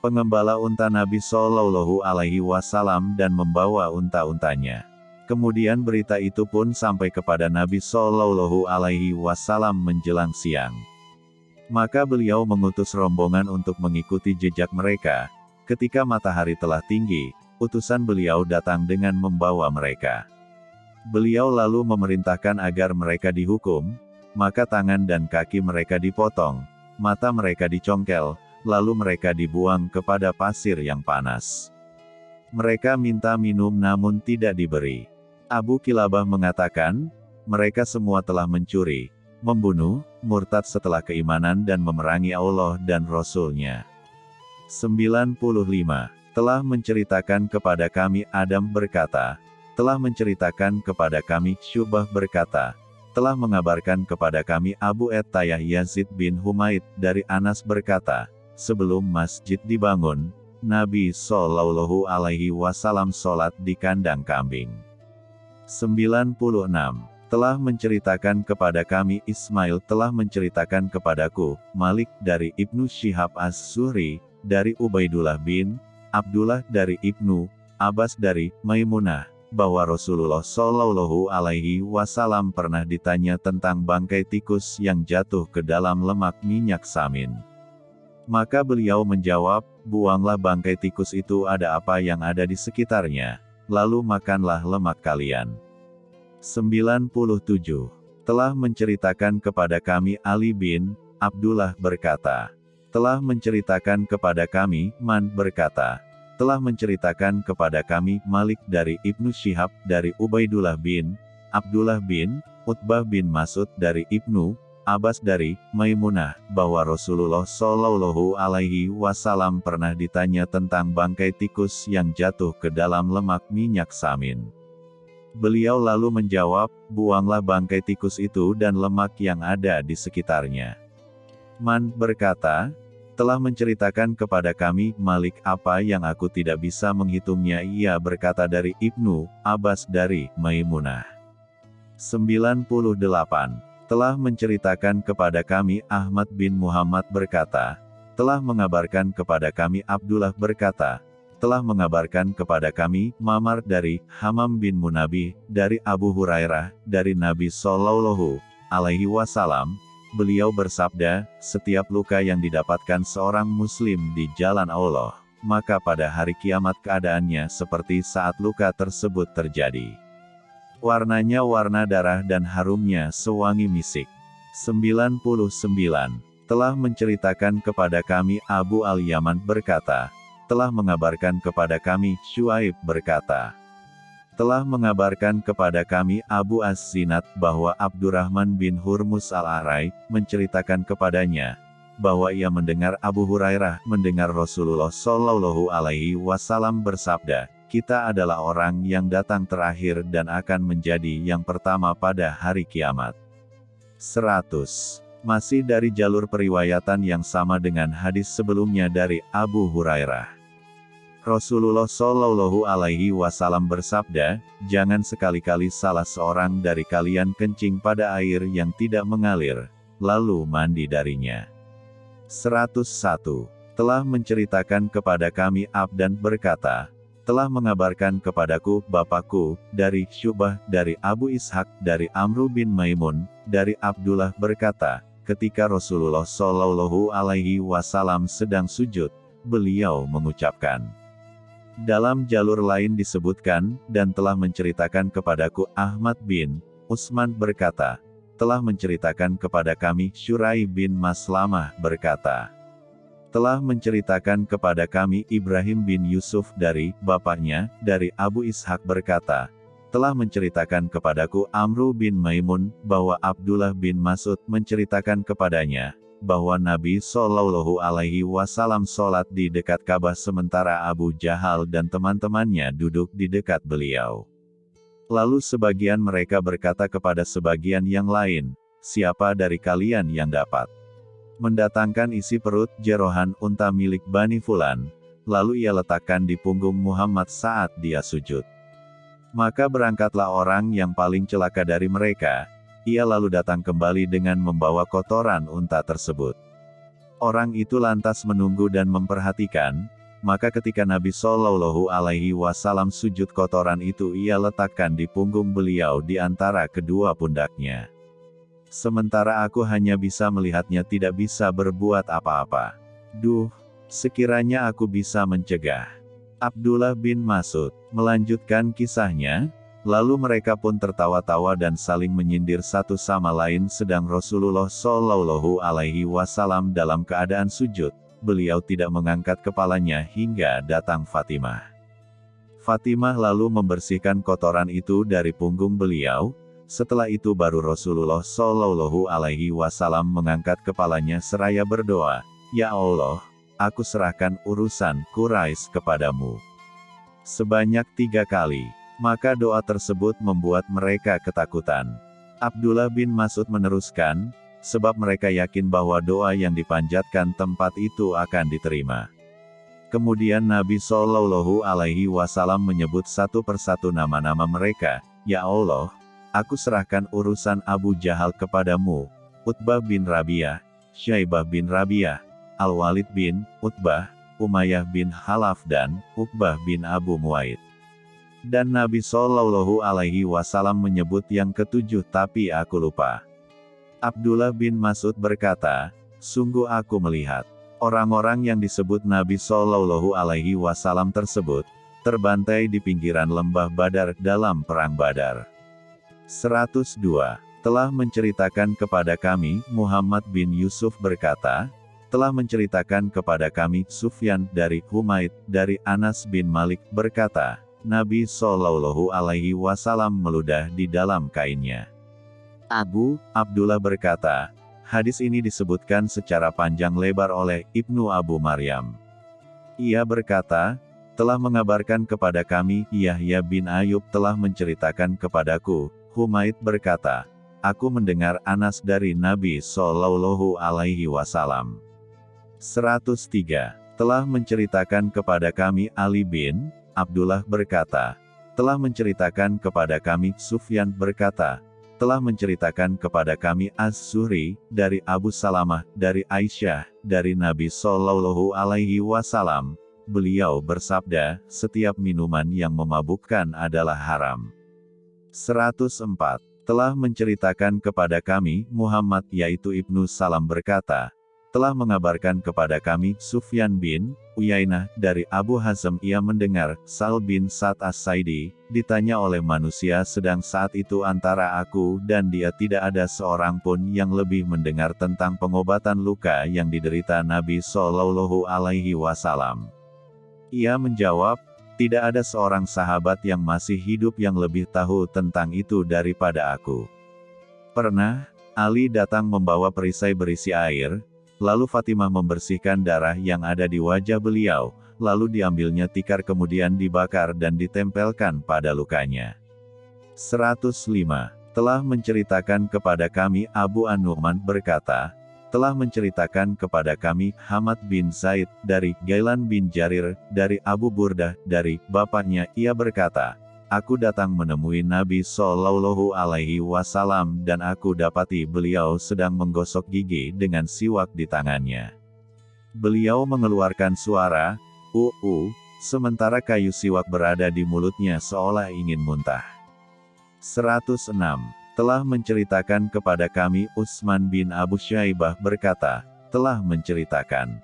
pengembala unta Nabi Shallallahu Alaihi Wasallam dan membawa unta-untanya. Kemudian berita itu pun sampai kepada Nabi Shallallahu Alaihi Wasallam menjelang siang. Maka beliau mengutus rombongan untuk mengikuti jejak mereka. Ketika matahari telah tinggi, utusan beliau datang dengan membawa mereka. Beliau lalu memerintahkan agar mereka dihukum, maka tangan dan kaki mereka dipotong, mata mereka dicongkel, lalu mereka dibuang kepada pasir yang panas. Mereka minta minum namun tidak diberi. Abu Kilabah mengatakan, mereka semua telah mencuri, membunuh, murtad setelah keimanan dan memerangi Allah dan Rasul-Nya. 95. Telah menceritakan kepada kami Adam berkata, telah menceritakan kepada kami Syubah berkata, telah mengabarkan kepada kami Abu Ettayah Yazid bin Humaid dari Anas berkata, sebelum masjid dibangun, Nabi Shallallahu Alaihi Wasallam sholat di kandang kambing. 96. Telah menceritakan kepada kami Ismail telah menceritakan kepadaku, Malik dari Ibnu Syihab As-Suri, dari Ubaidullah bin, Abdullah dari Ibnu, Abbas dari, Maimunah, bahwa Rasulullah Shallallahu Alaihi Wasallam pernah ditanya tentang bangkai tikus yang jatuh ke dalam lemak minyak samin. Maka beliau menjawab, buanglah bangkai tikus itu ada apa yang ada di sekitarnya, lalu makanlah lemak kalian. 97. Telah menceritakan kepada kami Ali bin Abdullah berkata, telah menceritakan kepada kami Man berkata, telah menceritakan kepada kami Malik dari Ibnu Syihab dari Ubaidullah bin Abdullah bin Utbah bin Masud dari Ibnu Abbas dari Maimunah bahwa Rasulullah Shallallahu Alaihi Wasallam pernah ditanya tentang bangkai tikus yang jatuh ke dalam lemak minyak samin. Beliau lalu menjawab, buanglah bangkai tikus itu dan lemak yang ada di sekitarnya. Man berkata, telah menceritakan kepada kami Malik apa yang aku tidak bisa menghitungnya ia berkata dari Ibnu Abbas dari Maimunah. 98 telah menceritakan kepada kami Ahmad bin Muhammad berkata, telah mengabarkan kepada kami Abdullah berkata, telah mengabarkan kepada kami Mamar dari Hamam bin Munabi dari Abu Hurairah dari Nabi Shallallahu alaihi wasallam beliau bersabda setiap luka yang didapatkan seorang muslim di jalan Allah maka pada hari kiamat keadaannya seperti saat luka tersebut terjadi Warnanya warna darah dan harumnya sewangi misik. 99. Telah menceritakan kepada kami Abu Al-Yaman berkata, telah mengabarkan kepada kami Shuaib berkata, telah mengabarkan kepada kami Abu As-Sinat bahwa Abdurrahman bin Hurmus Al-Arai menceritakan kepadanya bahwa ia mendengar Abu Hurairah mendengar Rasulullah Shallallahu alaihi wasallam bersabda, kita adalah orang yang datang terakhir dan akan menjadi yang pertama pada hari kiamat. 100. Masih dari jalur periwayatan yang sama dengan hadis sebelumnya dari Abu Hurairah. Rasulullah Shallallahu Alaihi Wasallam bersabda, jangan sekali-kali salah seorang dari kalian kencing pada air yang tidak mengalir, lalu mandi darinya. 101. Telah menceritakan kepada kami Abdan berkata, telah mengabarkan kepadaku, Bapakku, dari Syubah, dari Abu Ishak, dari Amru bin Maimun, dari Abdullah berkata, ketika Rasulullah Shallallahu Alaihi Wasallam sedang sujud, beliau mengucapkan. Dalam jalur lain disebutkan, dan telah menceritakan kepadaku Ahmad bin Usman berkata, telah menceritakan kepada kami Syurai bin Maslamah berkata, telah menceritakan kepada kami Ibrahim bin Yusuf dari bapaknya, dari Abu Ishak berkata, telah menceritakan kepadaku Amru bin Maimun, bahwa Abdullah bin Masud menceritakan kepadanya, bahwa Nabi Shallallahu Alaihi Wasallam sholat di dekat Ka'bah sementara Abu Jahal dan teman-temannya duduk di dekat beliau. Lalu sebagian mereka berkata kepada sebagian yang lain, siapa dari kalian yang dapat mendatangkan isi perut jerohan unta milik Bani Fulan, lalu ia letakkan di punggung Muhammad saat dia sujud. Maka berangkatlah orang yang paling celaka dari mereka, ia lalu datang kembali dengan membawa kotoran unta tersebut. Orang itu lantas menunggu dan memperhatikan, maka ketika Nabi Shallallahu Alaihi Wasallam sujud kotoran itu ia letakkan di punggung beliau di antara kedua pundaknya. Sementara aku hanya bisa melihatnya tidak bisa berbuat apa-apa. Duh, sekiranya aku bisa mencegah. Abdullah bin Masud melanjutkan kisahnya, lalu mereka pun tertawa-tawa dan saling menyindir satu sama lain sedang Rasulullah Shallallahu Alaihi Wasallam dalam keadaan sujud. Beliau tidak mengangkat kepalanya hingga datang Fatimah. Fatimah lalu membersihkan kotoran itu dari punggung beliau, Setelah itu baru Rasulullah Shallallahu Alaihi Wasallam mengangkat kepalanya seraya berdoa, Ya Allah, aku serahkan urusan Quraisy kepadamu. Sebanyak tiga kali, maka doa tersebut membuat mereka ketakutan. Abdullah bin Mas'ud meneruskan, sebab mereka yakin bahwa doa yang dipanjatkan tempat itu akan diterima. Kemudian Nabi Shallallahu Alaihi Wasallam menyebut satu persatu nama-nama mereka, Ya Allah, aku serahkan urusan Abu Jahal kepadamu, Utbah bin Rabi'ah, Syaibah bin Rabi'ah, Al-Walid bin Utbah, Umayyah bin Halaf dan Uqbah bin Abu Muaid. Dan Nabi Shallallahu Alaihi Wasallam menyebut yang ketujuh tapi aku lupa. Abdullah bin Mas'ud berkata, sungguh aku melihat orang-orang yang disebut Nabi Shallallahu Alaihi Wasallam tersebut terbantai di pinggiran lembah Badar dalam perang Badar. 102 telah menceritakan kepada kami Muhammad bin Yusuf berkata, telah menceritakan kepada kami Sufyan dari Humaid dari Anas bin Malik berkata, Nabi Shallallahu Alaihi Wasallam meludah di dalam kainnya. Abu Abdullah berkata, hadis ini disebutkan secara panjang lebar oleh Ibnu Abu Maryam. Ia berkata, telah mengabarkan kepada kami, Yahya bin Ayub telah menceritakan kepadaku, Humaid berkata, aku mendengar Anas dari Nabi Shallallahu Alaihi Wasallam. 103. Telah menceritakan kepada kami Ali bin Abdullah berkata, telah menceritakan kepada kami, Sufyan berkata, telah menceritakan kepada kami Az-Zuhri, dari Abu Salamah, dari Aisyah, dari Nabi Shallallahu Alaihi Wasallam, beliau bersabda, setiap minuman yang memabukkan adalah haram. 104. Telah menceritakan kepada kami, Muhammad yaitu Ibnu Salam berkata, telah mengabarkan kepada kami, Sufyan bin Uyainah, dari Abu Hazm ia mendengar, Sal bin Sa'd as-Saidi, ditanya oleh manusia sedang saat itu antara aku dan dia tidak ada seorang pun yang lebih mendengar tentang pengobatan luka yang diderita Nabi Shallallahu Alaihi Wasallam. Ia menjawab, tidak ada seorang sahabat yang masih hidup yang lebih tahu tentang itu daripada aku. Pernah, Ali datang membawa perisai berisi air, Lalu Fatimah membersihkan darah yang ada di wajah beliau, lalu diambilnya tikar kemudian dibakar dan ditempelkan pada lukanya. 105. Telah menceritakan kepada kami Abu An-Nu'man berkata, telah menceritakan kepada kami Hamad bin Zaid dari Gailan bin Jarir dari Abu Burdah dari bapaknya ia berkata, Aku datang menemui Nabi Shallallahu Alaihi Wasallam dan aku dapati beliau sedang menggosok gigi dengan siwak di tangannya. Beliau mengeluarkan suara, uu, sementara kayu siwak berada di mulutnya seolah ingin muntah. 106. Telah menceritakan kepada kami Utsman bin Abu Syaibah berkata, telah menceritakan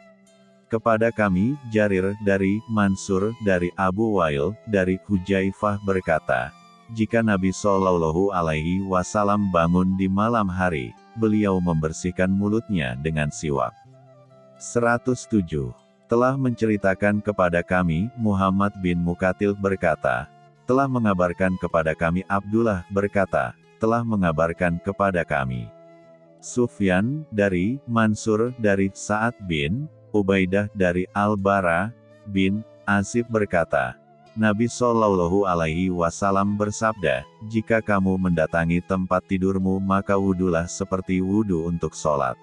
kepada kami, Jarir dari Mansur dari Abu Wail dari Hujaifah berkata, jika Nabi Shallallahu Alaihi Wasallam bangun di malam hari, beliau membersihkan mulutnya dengan siwak. 107. Telah menceritakan kepada kami, Muhammad bin Mukatil berkata, telah mengabarkan kepada kami Abdullah berkata, telah mengabarkan kepada kami. Sufyan, dari Mansur dari Sa'ad bin Ubaidah dari Al-Bara bin Azib berkata, Nabi Shallallahu Alaihi Wasallam bersabda, jika kamu mendatangi tempat tidurmu maka wudulah seperti wudu untuk sholat.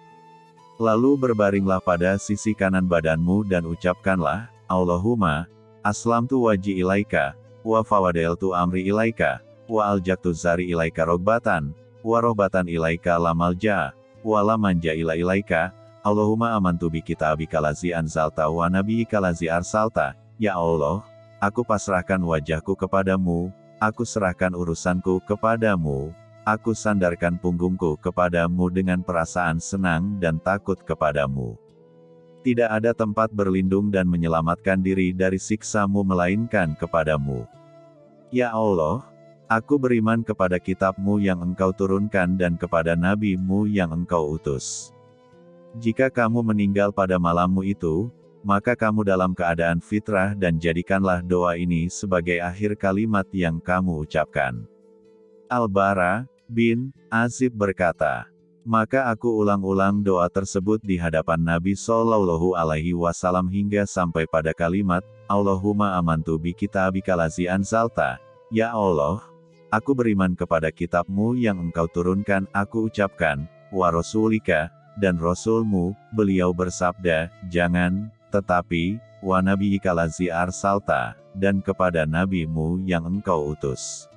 Lalu berbaringlah pada sisi kanan badanmu dan ucapkanlah, Allahumma, aslamtu waji ilaika, wa fawadeltu amri ilaika, wa aljaktu zari ilaika rogbatan, wa rohbatan ilaika lamalja, wa lamanja ila ilaika, Allahumma amantu bi kitabika lazi anzalta wa nabiyyika lazi arsalta, Ya Allah, aku pasrahkan wajahku kepadamu, aku serahkan urusanku kepadamu, aku sandarkan punggungku kepadamu dengan perasaan senang dan takut kepadamu. Tidak ada tempat berlindung dan menyelamatkan diri dari siksamu melainkan kepadamu. Ya Allah, aku beriman kepada kitabmu yang engkau turunkan dan kepada nabimu yang engkau utus. Jika kamu meninggal pada malammu itu, maka kamu dalam keadaan fitrah dan jadikanlah doa ini sebagai akhir kalimat yang kamu ucapkan. Al-Bara, bin Azib berkata, maka aku ulang-ulang doa tersebut di hadapan Nabi Shallallahu Alaihi Wasallam hingga sampai pada kalimat, Allahumma amantu bi kitabika lazi anzalta. Ya Allah, aku beriman kepada kitabmu yang engkau turunkan, aku ucapkan, wa rasulika, dan rasulmu, beliau bersabda, jangan, tetapi, wa nabi ikalazi arsalta, dan kepada nabimu yang engkau utus.